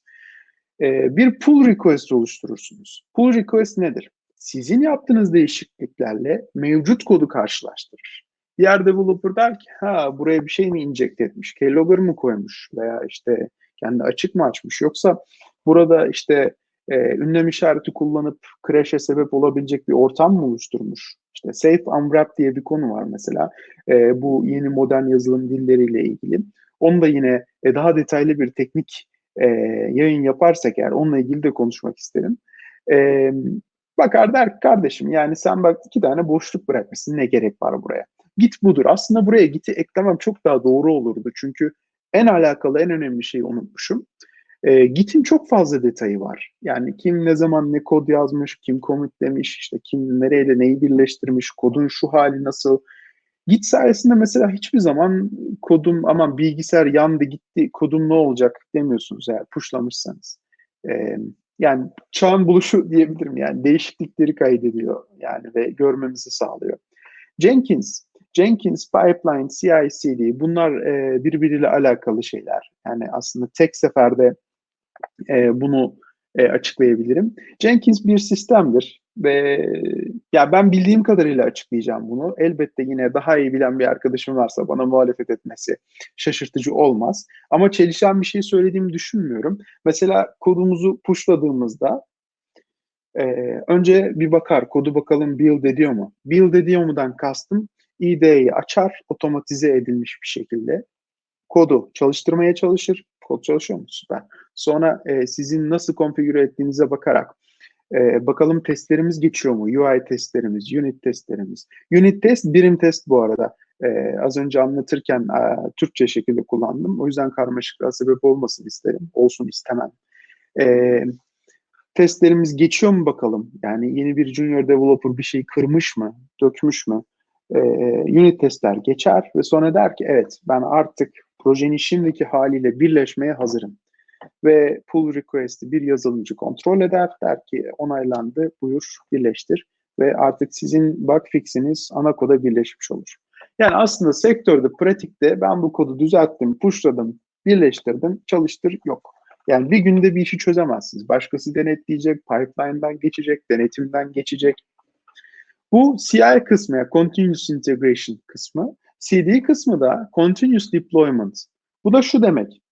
E, bir pull request oluşturursunuz. Pull request nedir? Sizin yaptığınız değişikliklerle mevcut kodu karşılaştırır. Diğer developer der ki ha buraya bir şey mi inject etmiş, keylogger mı koymuş veya işte kendi açık mı açmış yoksa burada işte e, ünlem işareti kullanıp crash'e sebep olabilecek bir ortam mı oluşturmuş? İşte Safe Unwrap diye bir konu var mesela. E, bu yeni modern yazılım dilleriyle ilgili. Onu da yine e, daha detaylı bir teknik e, yayın yaparsak eğer onunla ilgili de konuşmak isterim. E, Bakar der ki kardeşim yani sen bak iki tane boşluk bırakmışsın ne gerek var buraya. Git budur. Aslında buraya giti eklemem çok daha doğru olurdu. Çünkü en alakalı en önemli şeyi unutmuşum. E, Git'in çok fazla detayı var. Yani kim ne zaman ne kod yazmış, kim demiş, işte kim nereyle neyi birleştirmiş, kodun şu hali nasıl. Git sayesinde mesela hiçbir zaman kodum aman bilgisayar yandı gitti kodum ne olacak demiyorsunuz eğer pushlamışsanız. E, yani çağın buluşu diyebilirim yani değişiklikleri kaydediyor yani ve görmemizi sağlıyor. Jenkins, Jenkins, Pipeline, CI/CD bunlar e, birbiriyle alakalı şeyler. Yani aslında tek seferde e, bunu e, açıklayabilirim. Jenkins bir sistemdir ve ya ben bildiğim kadarıyla açıklayacağım bunu. Elbette yine daha iyi bilen bir arkadaşım varsa bana muhalefet etmesi şaşırtıcı olmaz. Ama çelişen bir şey söylediğimi düşünmüyorum. Mesela kodumuzu pushladığımızda e, önce bir bakar kodu bakalım build ediyor mu? Build ediyor mudan kastım IDE'yi açar otomatize edilmiş bir şekilde kodu çalıştırmaya çalışır. Kod çalışıyor mu? Süper. Sonra e, sizin nasıl konfigüre ettiğinize bakarak e, bakalım testlerimiz geçiyor mu? UI testlerimiz, unit testlerimiz. Unit test birim test bu arada. E, az önce anlatırken e, Türkçe şekilde kullandım. O yüzden karmaşıklığa sebep olmasın isterim. Olsun istemem. E, testlerimiz geçiyor mu bakalım? Yani yeni bir junior developer bir şey kırmış mı? Dökmüş mü? E, unit testler geçer ve sonra der ki evet ben artık projenin şimdiki haliyle birleşmeye hazırım. Ve pull request'i bir yazılımcı kontrol eder. Der ki onaylandı, buyur birleştir. Ve artık sizin bug fix'iniz ana koda birleşmiş olur. Yani aslında sektörde, pratikte ben bu kodu düzelttim, pushladım, birleştirdim, çalıştır yok. Yani bir günde bir işi çözemezsiniz. Başkası denetleyecek, pipeline'dan geçecek, denetimden geçecek. Bu CI kısmı, yani Continuous Integration kısmı. CD kısmı da Continuous Deployment. Bu da şu demek.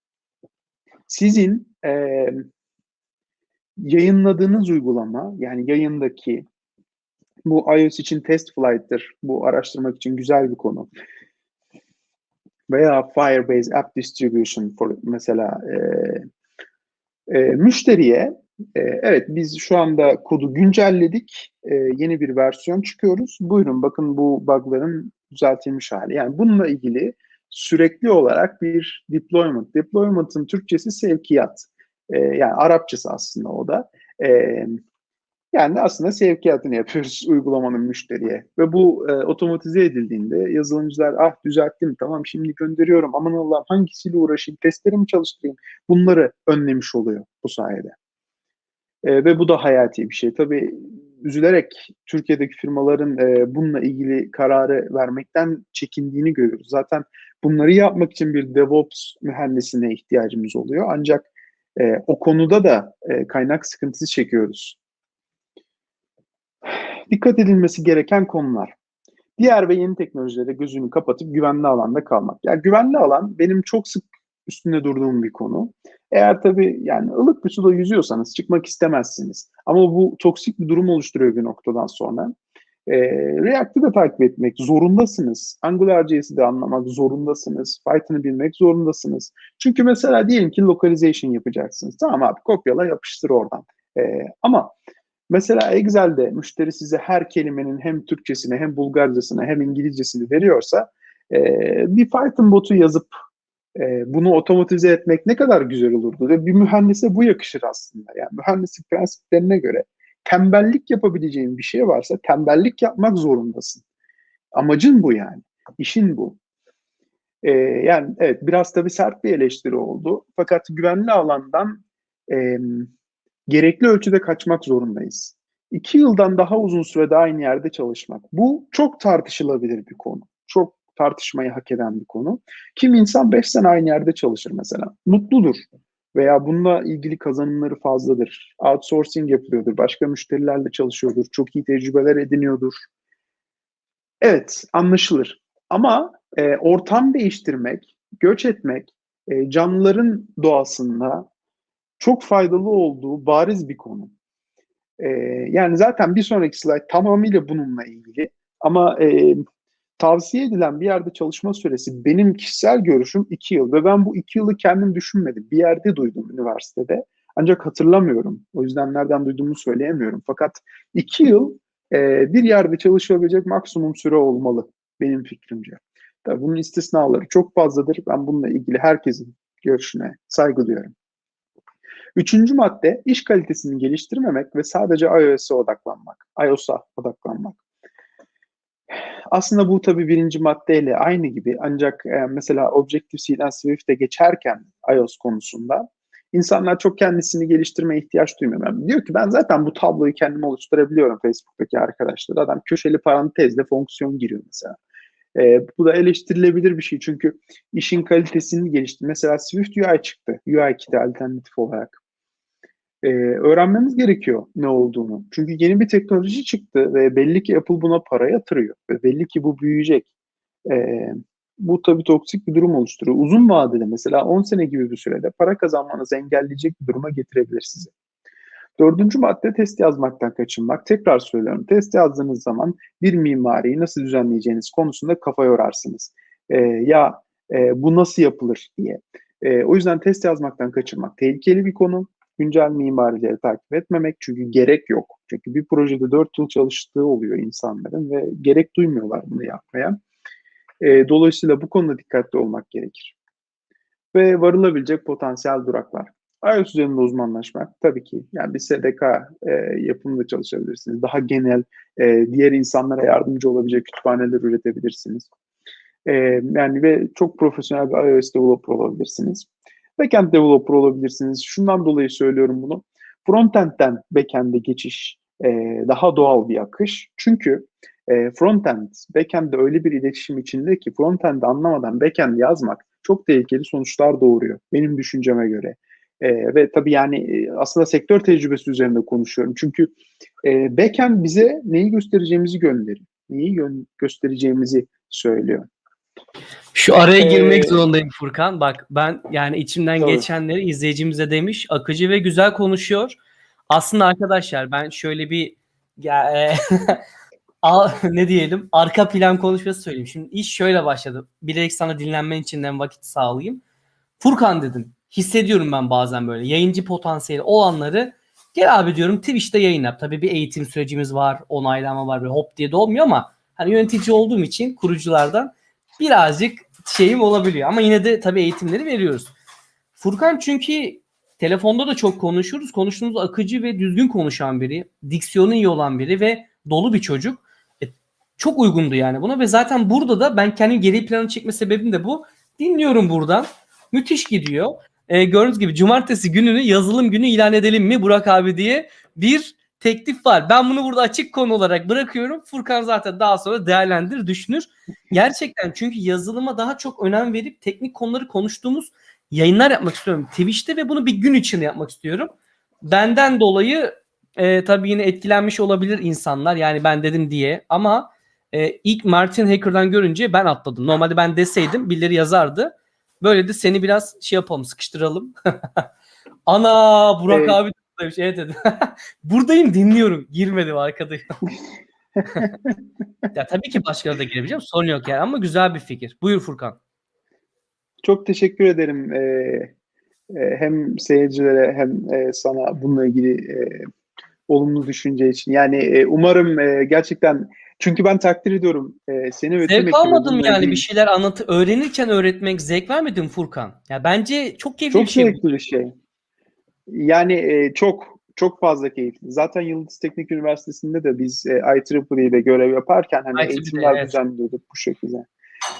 Sizin e, yayınladığınız uygulama, yani yayındaki bu iOS için test flight'tır. Bu araştırmak için güzel bir konu. Veya Firebase App Distribution for mesela e, e, müşteriye e, evet biz şu anda kodu güncelledik. E, yeni bir versiyon çıkıyoruz. Buyurun bakın bu bug'ların düzeltilmiş hali. Yani bununla ilgili sürekli olarak bir deployment. Deployment'ın Türkçesi sevkiyat. E, yani Arapçası aslında o da. E, yani aslında sevkiyatını yapıyoruz *laughs* uygulamanın müşteriye. Ve bu e, otomatize edildiğinde yazılımcılar ah düzelttim tamam şimdi gönderiyorum aman Allah'ım hangisiyle uğraşayım testlerimi çalıştırayım bunları önlemiş oluyor bu sayede. E, ve bu da hayati bir şey. Tabii üzülerek Türkiye'deki firmaların e, bununla ilgili kararı vermekten çekindiğini görüyoruz. Zaten bunları yapmak için bir DevOps mühendisine ihtiyacımız oluyor. Ancak e, o konuda da e, kaynak sıkıntısı çekiyoruz. Dikkat edilmesi gereken konular. Diğer ve yeni teknolojilere gözünü kapatıp güvenli alanda kalmak. Yani güvenli alan benim çok sık üstünde durduğum bir konu. Eğer tabii yani ılık bir suda yüzüyorsanız çıkmak istemezsiniz. Ama bu toksik bir durum oluşturuyor bir noktadan sonra. E, React'ı da takip etmek zorundasınız. AngularJS'i de anlamak zorundasınız. Python'ı bilmek zorundasınız. Çünkü mesela diyelim ki localization yapacaksınız. Tamam abi kopyala yapıştır oradan. E, ama mesela Excel'de müşteri size her kelimenin hem Türkçesini hem Bulgarcasını hem İngilizcesini veriyorsa e, bir Python botu yazıp e, bunu otomatize etmek ne kadar güzel olurdu ve bir mühendise bu yakışır aslında. Yani mühendislik prensiplerine göre tembellik yapabileceğin bir şey varsa tembellik yapmak zorundasın. Amacın bu yani. İşin bu. Ee, yani evet biraz tabii sert bir eleştiri oldu. Fakat güvenli alandan e, gerekli ölçüde kaçmak zorundayız. İki yıldan daha uzun sürede aynı yerde çalışmak. Bu çok tartışılabilir bir konu. Çok tartışmayı hak eden bir konu. Kim insan 5 sene aynı yerde çalışır mesela. Mutludur veya bununla ilgili kazanımları fazladır. Outsourcing yapılıyordur, başka müşterilerle çalışıyordur, çok iyi tecrübeler ediniyordur. Evet, anlaşılır. Ama e, ortam değiştirmek, göç etmek, e, canlıların doğasında çok faydalı olduğu bariz bir konu. E, yani zaten bir sonraki slide tamamıyla bununla ilgili. Ama e, tavsiye edilen bir yerde çalışma süresi benim kişisel görüşüm iki yıl ve ben bu iki yılı kendim düşünmedim. Bir yerde duydum üniversitede. Ancak hatırlamıyorum. O yüzden nereden duyduğumu söyleyemiyorum. Fakat iki yıl e, bir yerde çalışabilecek maksimum süre olmalı benim fikrimce. Tabii bunun istisnaları çok fazladır. Ben bununla ilgili herkesin görüşüne saygı duyuyorum. Üçüncü madde iş kalitesini geliştirmemek ve sadece iOS'a odaklanmak. iOS'a odaklanmak. Aslında bu tabii birinci maddeyle aynı gibi ancak e, mesela Objective-C'den Swift'e geçerken iOS konusunda insanlar çok kendisini geliştirmeye ihtiyaç duymuyor. Yani diyor ki ben zaten bu tabloyu kendim oluşturabiliyorum Facebook'taki arkadaşlar. Adam köşeli parantezle fonksiyon giriyor mesela. E, bu da eleştirilebilir bir şey çünkü işin kalitesini geliştir. Mesela Swift UI çıktı. UI kiti alternatif olarak. Ee, öğrenmemiz gerekiyor ne olduğunu. Çünkü yeni bir teknoloji çıktı ve belli ki Apple buna para yatırıyor. Ve belli ki bu büyüyecek. Ee, bu tabii toksik bir durum oluşturuyor. Uzun vadede mesela 10 sene gibi bir sürede para kazanmanızı engelleyecek bir duruma getirebilir sizi. Dördüncü madde test yazmaktan kaçınmak. Tekrar söylüyorum test yazdığınız zaman bir mimariyi nasıl düzenleyeceğiniz konusunda kafa yorarsınız. Ee, ya e, bu nasıl yapılır diye. E, o yüzden test yazmaktan kaçınmak tehlikeli bir konu. Güncel mimarileri takip etmemek çünkü gerek yok. Çünkü bir projede 4 yıl çalıştığı oluyor insanların ve gerek duymuyorlar bunu yapmaya. E, dolayısıyla bu konuda dikkatli olmak gerekir. Ve varılabilecek potansiyel duraklar. iOS üzerinde uzmanlaşmak tabii ki. Yani bir SDK e, yapımında çalışabilirsiniz. Daha genel e, diğer insanlara yardımcı olabilecek kütüphaneler üretebilirsiniz. E, yani ve çok profesyonel bir iOS developer olabilirsiniz. Backend developer olabilirsiniz. Şundan dolayı söylüyorum bunu. Frontend'den backend'e geçiş e, daha doğal bir akış. Çünkü e, frontend, backend'de öyle bir iletişim içinde ki frontend'i anlamadan backend yazmak çok tehlikeli sonuçlar doğuruyor. Benim düşünceme göre. E, ve tabii yani e, aslında sektör tecrübesi üzerinde konuşuyorum. Çünkü e, backend bize neyi göstereceğimizi gönderiyor. Neyi gö- göstereceğimizi söylüyor. Şu araya girmek Ee, zorundayım Furkan. Bak ben yani içimden Tabii. geçenleri izleyicimize demiş. Akıcı ve güzel konuşuyor. Aslında arkadaşlar ben şöyle bir ya, e, *laughs* ne diyelim arka plan konuşması söyleyeyim. Şimdi iş şöyle başladı. Bilerek sana dinlenmen için de vakit sağlayayım. Furkan dedim. Hissediyorum ben bazen böyle yayıncı potansiyeli olanları gel abi diyorum Twitch'te yayın yap. Tabii bir eğitim sürecimiz var, onaylama var ve hop diye de olmuyor ama hani yönetici olduğum için kuruculardan birazcık şeyim olabiliyor. Ama yine de tabii eğitimleri veriyoruz. Furkan çünkü telefonda da çok konuşuyoruz. Konuştuğumuz akıcı ve düzgün konuşan biri. Diksiyonu iyi olan biri ve dolu bir çocuk. E, çok uygundu yani buna ve zaten burada da ben kendim geri planı çekme sebebim de bu. Dinliyorum buradan. Müthiş gidiyor. E, gördüğünüz gibi cumartesi gününü yazılım günü ilan edelim mi Burak abi diye bir teklif var. Ben bunu burada açık konu olarak bırakıyorum. Furkan zaten daha sonra değerlendirir, düşünür. Gerçekten çünkü yazılıma daha çok önem verip teknik konuları konuştuğumuz yayınlar yapmak istiyorum Twitch'te ve bunu bir gün içinde yapmak istiyorum. Benden dolayı e, tabii yine etkilenmiş olabilir insanlar yani ben dedim diye ama e, ilk Martin Hacker'dan görünce ben atladım. Normalde ben deseydim birileri yazardı. Böyle de seni biraz şey yapalım sıkıştıralım. *laughs* Ana Burak Evet. abi demiş. Evet dedim. Buradayım dinliyorum. Girmedim arkadayım. *laughs* *laughs* ya tabii ki başkaları da girebileceğim. Sorun yok yani ama güzel bir fikir. Buyur Furkan. Çok teşekkür ederim e, e, hem seyircilere hem e, sana bununla ilgili e, olumlu düşünce için. Yani e, umarım e, gerçekten çünkü ben takdir ediyorum e, seni ve Zevk almadım yani ilgili- bir şeyler anlatı öğrenirken öğretmek zevk vermedin Furkan. Ya bence çok keyifli Çok bir şey. bu. zevkli bir şey. Yani e, çok çok fazla keyifli. Zaten Yıldız Teknik Üniversitesi'nde de biz e, IEEE'de görev yaparken hani IEEE, eğitimler evet. düzenliyorduk bu şekilde.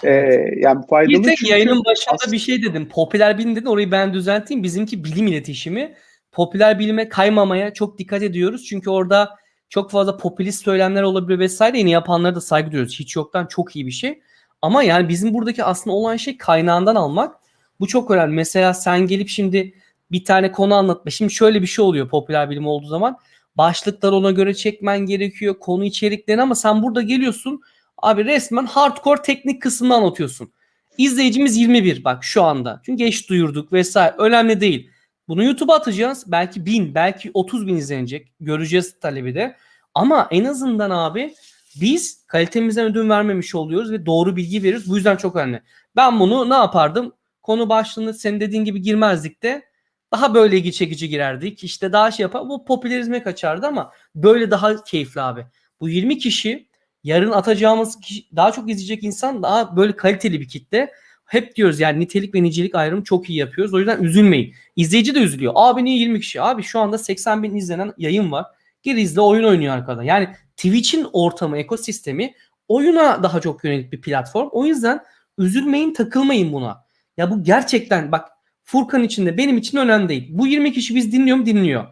E, yani faydalı Bir tek çünkü yayının başında as- bir şey dedim. Popüler bilim dedin. Orayı ben düzelteyim. Bizimki bilim iletişimi. Popüler bilime kaymamaya çok dikkat ediyoruz. Çünkü orada çok fazla popülist söylemler olabilir vesaire. Yine yapanlara da saygı duyuyoruz. Hiç yoktan çok iyi bir şey. Ama yani bizim buradaki aslında olan şey kaynağından almak. Bu çok önemli. Mesela sen gelip şimdi bir tane konu anlatma. Şimdi şöyle bir şey oluyor popüler bilim olduğu zaman. Başlıkları ona göre çekmen gerekiyor. Konu içeriklerini ama sen burada geliyorsun. Abi resmen hardcore teknik kısmını anlatıyorsun. İzleyicimiz 21 bak şu anda. Çünkü geç duyurduk vesaire. Önemli değil. Bunu YouTube'a atacağız. Belki 1000, belki 30 bin izlenecek. Göreceğiz talebi de. Ama en azından abi biz kalitemizden ödün vermemiş oluyoruz ve doğru bilgi veriyoruz. Bu yüzden çok önemli. Ben bunu ne yapardım? Konu başlığını senin dediğin gibi girmezdik de daha böyle ilgi çekici girerdik. İşte daha şey yapar. Bu popülerizme kaçardı ama böyle daha keyifli abi. Bu 20 kişi yarın atacağımız kişi, daha çok izleyecek insan daha böyle kaliteli bir kitle. Hep diyoruz yani nitelik ve nicelik ayrımı çok iyi yapıyoruz. O yüzden üzülmeyin. İzleyici de üzülüyor. Abi niye 20 kişi? Abi şu anda 80 bin izlenen yayın var. Gir izle oyun oynuyor arkada. Yani Twitch'in ortamı, ekosistemi oyuna daha çok yönelik bir platform. O yüzden üzülmeyin, takılmayın buna. Ya bu gerçekten bak Furkan için de benim için önemli değil. Bu 20 kişi biz dinliyor mu? Dinliyor.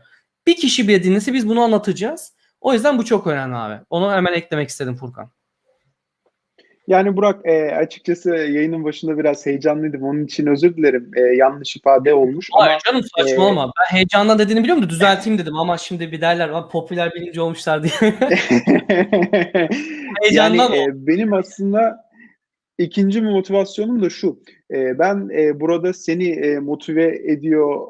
Bir kişi bile dinlese biz bunu anlatacağız. O yüzden bu çok önemli abi. Onu hemen eklemek istedim Furkan. Yani Burak e, açıkçası yayının başında biraz heyecanlıydım. Onun için özür dilerim. E, yanlış ifade olmuş. Hayır ama, canım saçmalama. E, ben heyecandan dediğini biliyorum da düzelteyim dedim ama şimdi bir derler popüler bilinci olmuşlar diye. *laughs* heyecandan yani, e, benim aslında ikinci motivasyonum da şu. E, ben e, burada seni e, motive ediyor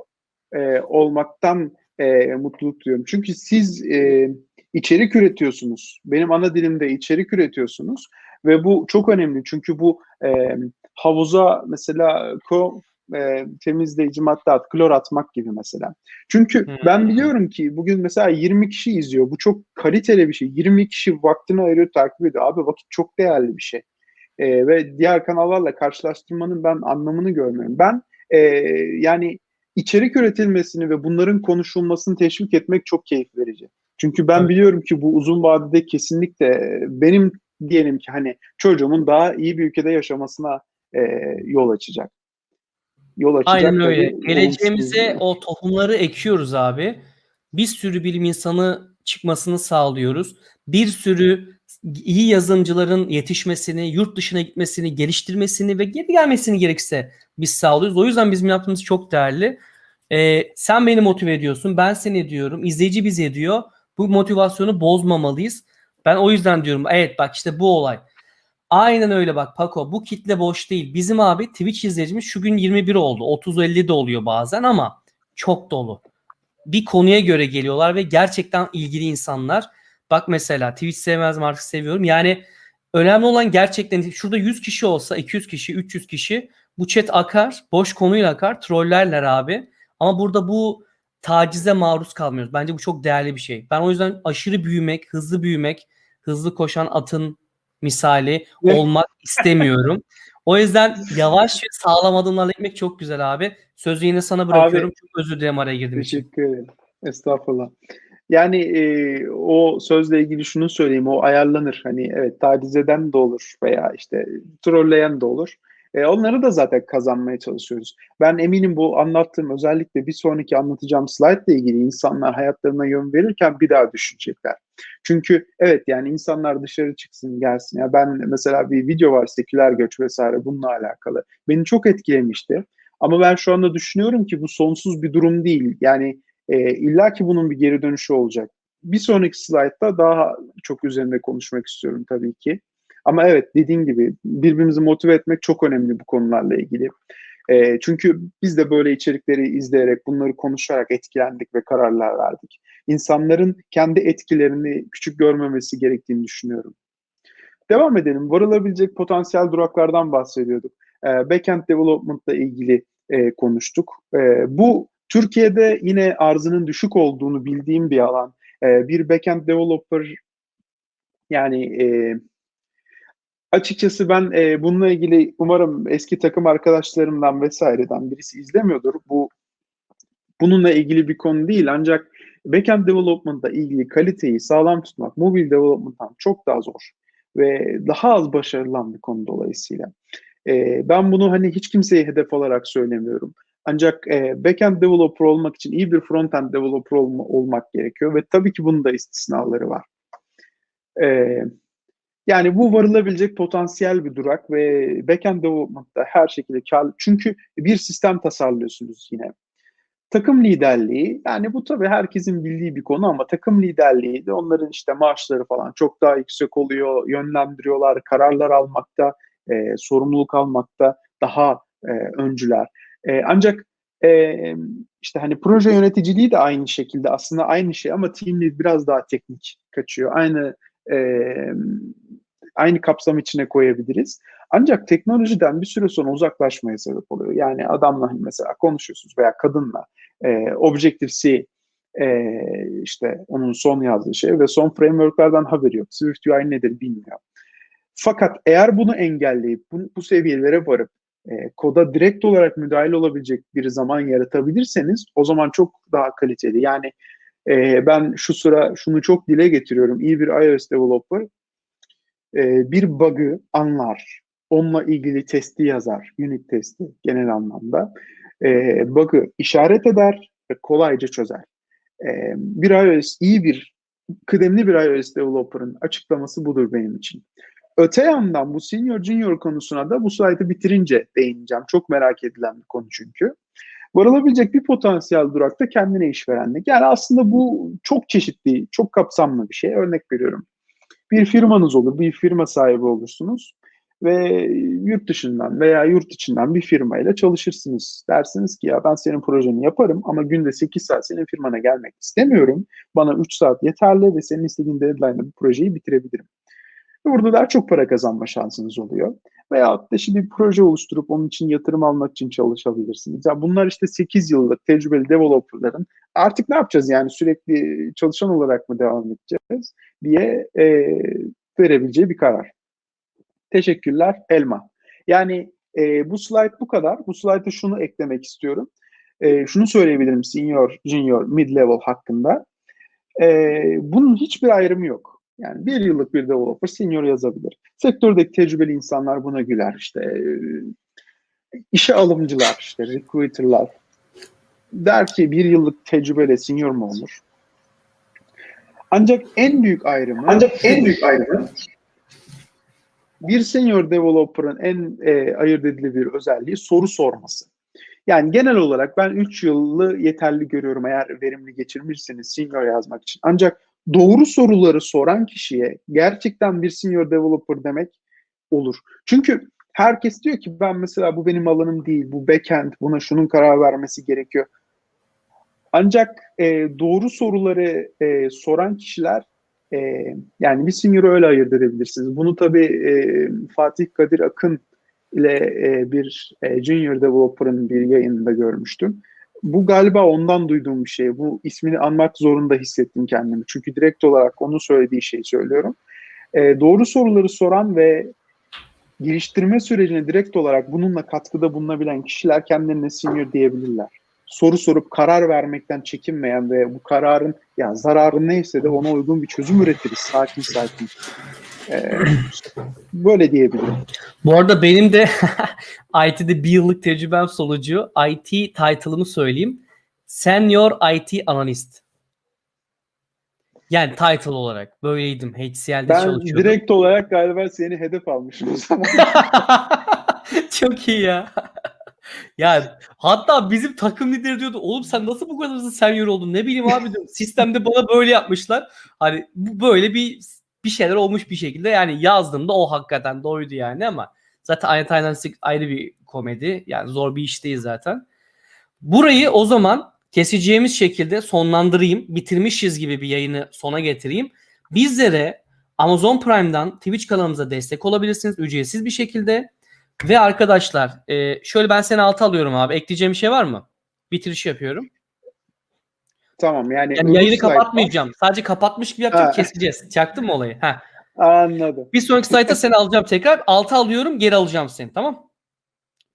e, olmaktan e, mutluluk duyuyorum. Çünkü siz e, içerik üretiyorsunuz. Benim ana dilimde içerik üretiyorsunuz ve bu çok önemli çünkü bu e, havuza mesela ko, e, temizleyici madde at, klor atmak gibi mesela. Çünkü hmm. ben biliyorum ki bugün mesela 20 kişi izliyor. Bu çok kaliteli bir şey. 20 kişi vaktini ayırıyor, takip ediyor. Abi vakit çok değerli bir şey. E, ve diğer kanallarla karşılaştırmanın ben anlamını görmüyorum. Ben e, yani içerik üretilmesini ve bunların konuşulmasını teşvik etmek çok keyif verici. Çünkü ben biliyorum ki bu uzun vadede kesinlikle benim diyelim ki hani çocuğumun daha iyi bir ülkede yaşamasına e, yol açacak. Yol açacak. Aynen öyle. Geleceğimize o tohumları ekiyoruz abi. Bir sürü bilim insanı çıkmasını sağlıyoruz. Bir sürü iyi yazılımcıların yetişmesini, yurt dışına gitmesini, geliştirmesini ve geri gelmesini gerekirse biz sağlıyoruz. O yüzden bizim yaptığımız çok değerli. Ee, sen beni motive ediyorsun, ben seni ediyorum, izleyici bizi ediyor. Bu motivasyonu bozmamalıyız. Ben o yüzden diyorum evet bak işte bu olay. Aynen öyle bak Paco bu kitle boş değil. Bizim abi Twitch izleyicimiz şu gün 21 oldu. 30-50 de oluyor bazen ama çok dolu. Bir konuya göre geliyorlar ve gerçekten ilgili insanlar. Bak mesela Twitch sevmez mi artık seviyorum. Yani önemli olan gerçekten şurada 100 kişi olsa 200 kişi 300 kişi bu chat akar. Boş konuyla akar. Trollerler abi. Ama burada bu tacize maruz kalmıyoruz. Bence bu çok değerli bir şey. Ben o yüzden aşırı büyümek, hızlı büyümek, hızlı koşan atın misali olmak istemiyorum. O yüzden yavaş ve sağlam adımlarla gitmek çok güzel abi. Sözü yine sana bırakıyorum. Abi, çok özür dilerim araya girdim. Teşekkür ederim. Estağfurullah. Yani e, o sözle ilgili şunu söyleyeyim. O ayarlanır. Hani evet taciz eden de olur veya işte trolleyen de olur. E, onları da zaten kazanmaya çalışıyoruz. Ben eminim bu anlattığım özellikle bir sonraki anlatacağım slide ile ilgili insanlar hayatlarına yön verirken bir daha düşünecekler. Çünkü evet yani insanlar dışarı çıksın gelsin. Ya ben mesela bir video var seküler göç vesaire bununla alakalı. Beni çok etkilemişti. Ama ben şu anda düşünüyorum ki bu sonsuz bir durum değil. Yani e, illa ki bunun bir geri dönüşü olacak. Bir sonraki slaytta daha çok üzerinde konuşmak istiyorum tabii ki. Ama evet dediğim gibi birbirimizi motive etmek çok önemli bu konularla ilgili. E, çünkü biz de böyle içerikleri izleyerek, bunları konuşarak etkilendik ve kararlar verdik. İnsanların kendi etkilerini küçük görmemesi gerektiğini düşünüyorum. Devam edelim. Varılabilecek potansiyel duraklardan bahsediyorduk. E, backend development ile ilgili e, konuştuk. E, bu Türkiye'de yine arzının düşük olduğunu bildiğim bir alan. E, bir backend developer yani e, Açıkçası ben e, bununla ilgili umarım eski takım arkadaşlarımdan vesaireden birisi izlemiyordur. Bu bununla ilgili bir konu değil ancak backend development'la ilgili kaliteyi sağlam tutmak mobil development'tan çok daha zor ve daha az başarılan bir konu dolayısıyla. E, ben bunu hani hiç kimseye hedef olarak söylemiyorum. Ancak e, backend developer olmak için iyi bir frontend developer olma, olmak gerekiyor ve tabii ki bunun da istisnaları var. E, yani bu varılabilecek potansiyel bir durak ve backend development'ta her şekilde kar çünkü bir sistem tasarlıyorsunuz yine. Takım liderliği yani bu tabii herkesin bildiği bir konu ama takım liderliği de onların işte maaşları falan çok daha yüksek oluyor, yönlendiriyorlar, kararlar almakta, e, sorumluluk almakta daha e, öncüler. E, ancak e, işte hani proje yöneticiliği de aynı şekilde aslında aynı şey ama team lead biraz daha teknik kaçıyor. Aynı e, aynı kapsam içine koyabiliriz. Ancak teknolojiden bir süre sonra uzaklaşmaya sebep oluyor. Yani adamla hani mesela konuşuyorsunuz veya kadınla e, Objective-C e, işte onun son yazdığı şey ve son frameworklerden haberi yok. Swift UI nedir bilmiyor. Fakat eğer bunu engelleyip bu, bu seviyelere varıp e, koda direkt olarak müdahil olabilecek bir zaman yaratabilirseniz o zaman çok daha kaliteli. Yani e, ben şu sıra şunu çok dile getiriyorum. İyi bir iOS developer e, bir bug'ı anlar. Onunla ilgili testi yazar. Unit testi genel anlamda. E, bug'ı işaret eder ve kolayca çözer. E, bir iOS iyi bir kıdemli bir iOS developer'ın açıklaması budur benim için. Öte yandan bu senior junior konusuna da bu slaytı bitirince değineceğim. Çok merak edilen bir konu çünkü. Varılabilecek bir potansiyel durakta kendine işverenlik. Yani aslında bu çok çeşitli, çok kapsamlı bir şey. Örnek veriyorum. Bir firmanız olur, bir firma sahibi olursunuz ve yurt dışından veya yurt içinden bir firmayla çalışırsınız. Dersiniz ki ya ben senin projeni yaparım ama günde 8 saat senin firmana gelmek istemiyorum. Bana 3 saat yeterli ve senin istediğin deadline'da bu projeyi bitirebilirim. Burada daha çok para kazanma şansınız oluyor. Veya da şimdi bir proje oluşturup onun için yatırım almak için çalışabilirsiniz. Yani bunlar işte 8 yıllık tecrübeli developerların artık ne yapacağız yani sürekli çalışan olarak mı devam edeceğiz diye e, verebileceği bir karar. Teşekkürler Elma. Yani e, bu slide bu kadar. Bu slide'a şunu eklemek istiyorum. E, şunu söyleyebilirim senior, junior, mid level hakkında. E, bunun hiçbir ayrımı yok. Yani bir yıllık bir developer senior yazabilir. Sektördeki tecrübeli insanlar buna güler. İşte e, işe alımcılar, işte recruiterlar der ki bir yıllık tecrübeyle senior mu olur? Ancak en büyük ayrımı Ancak en büyük ayrımı bir senior developer'ın en e, ayırt edilebilir özelliği soru sorması. Yani genel olarak ben 3 yılı yeterli görüyorum eğer verimli geçirmişseniz senior yazmak için. Ancak doğru soruları soran kişiye gerçekten bir senior developer demek olur. Çünkü herkes diyor ki ben mesela bu benim alanım değil, bu backend, buna şunun karar vermesi gerekiyor. Ancak e, doğru soruları e, soran kişiler e, yani bir senior'ı öyle ayırt edebilirsiniz. Bunu tabii e, Fatih Kadir Akın ile e, bir e, junior developer'ın bir yayınında görmüştüm. Bu galiba ondan duyduğum bir şey. Bu ismini anmak zorunda hissettim kendimi. Çünkü direkt olarak onun söylediği şeyi söylüyorum. E, doğru soruları soran ve geliştirme sürecine direkt olarak bununla katkıda bulunabilen kişiler kendilerine senior diyebilirler. Soru sorup karar vermekten çekinmeyen ve bu kararın ya zararı neyse de ona uygun bir çözüm üretiriz sakin sakin. Ee, böyle diyebilirim. Bu arada benim de *laughs* IT'de bir yıllık tecrübem sonucu IT title'ımı söyleyeyim. Senior IT Analyst. Yani title olarak böyleydim. HCL'de Ben çalışıyordum. direkt olarak galiba seni hedef almışım o zaman. *laughs* Çok iyi ya. *laughs* ya hatta bizim takım lideri diyordu oğlum sen nasıl bu kadar hızlı senior oldun ne bileyim abi diyorum. Sistemde bana böyle yapmışlar. Hani bu böyle bir bir şeyler olmuş bir şekilde yani yazdığımda o hakikaten doğruydu yani ama zaten Iron Dynamics ayrı bir komedi. Yani zor bir iş değil zaten. Burayı o zaman keseceğimiz şekilde sonlandırayım. Bitirmişiz gibi bir yayını sona getireyim. Bizlere Amazon Prime'dan Twitch kanalımıza destek olabilirsiniz ücretsiz bir şekilde. Ve arkadaşlar e, şöyle ben seni altı alıyorum abi. Ekleyeceğim bir şey var mı? Bitiriş yapıyorum. Tamam yani, Yani yayını slaytta- kapatmayacağım. Sadece kapatmış gibi yapacağım Ha. keseceğiz. Çaktın mı olayı? Heh. Anladım. Bir sonraki slayta seni alacağım tekrar. Altı alıyorum geri alacağım seni tamam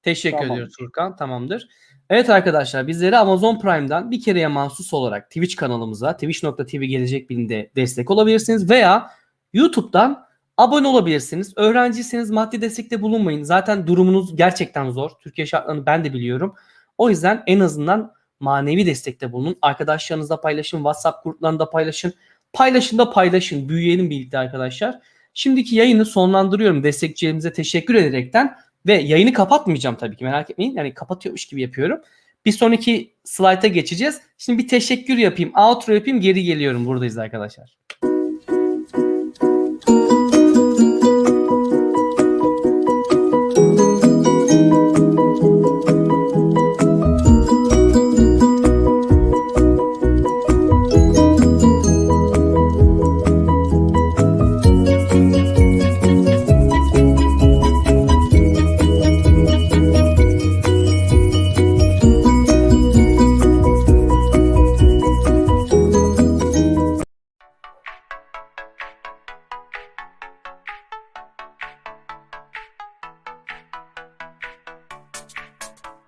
Teşekkür Tamam. ediyoruz Furkan. Tamamdır. Evet arkadaşlar bizleri Amazon Prime'dan bir kereye mahsus olarak Twitch kanalımıza twitch.tv gelecek birinde destek olabilirsiniz veya YouTube'dan abone olabilirsiniz. Öğrenciyseniz maddi destekte bulunmayın. Zaten durumunuz gerçekten zor. Türkiye şartlarını ben de biliyorum. O yüzden en azından manevi destekte bulunun. Arkadaşlarınızla paylaşın. WhatsApp gruplarında paylaşın. Paylaşın da paylaşın. Büyüyelim birlikte arkadaşlar. Şimdiki yayını sonlandırıyorum. Destekçilerimize teşekkür ederekten ve yayını kapatmayacağım tabii ki merak etmeyin. Yani kapatıyormuş gibi yapıyorum. Bir sonraki slayta geçeceğiz. Şimdi bir teşekkür yapayım. Outro yapayım geri geliyorum. Buradayız arkadaşlar.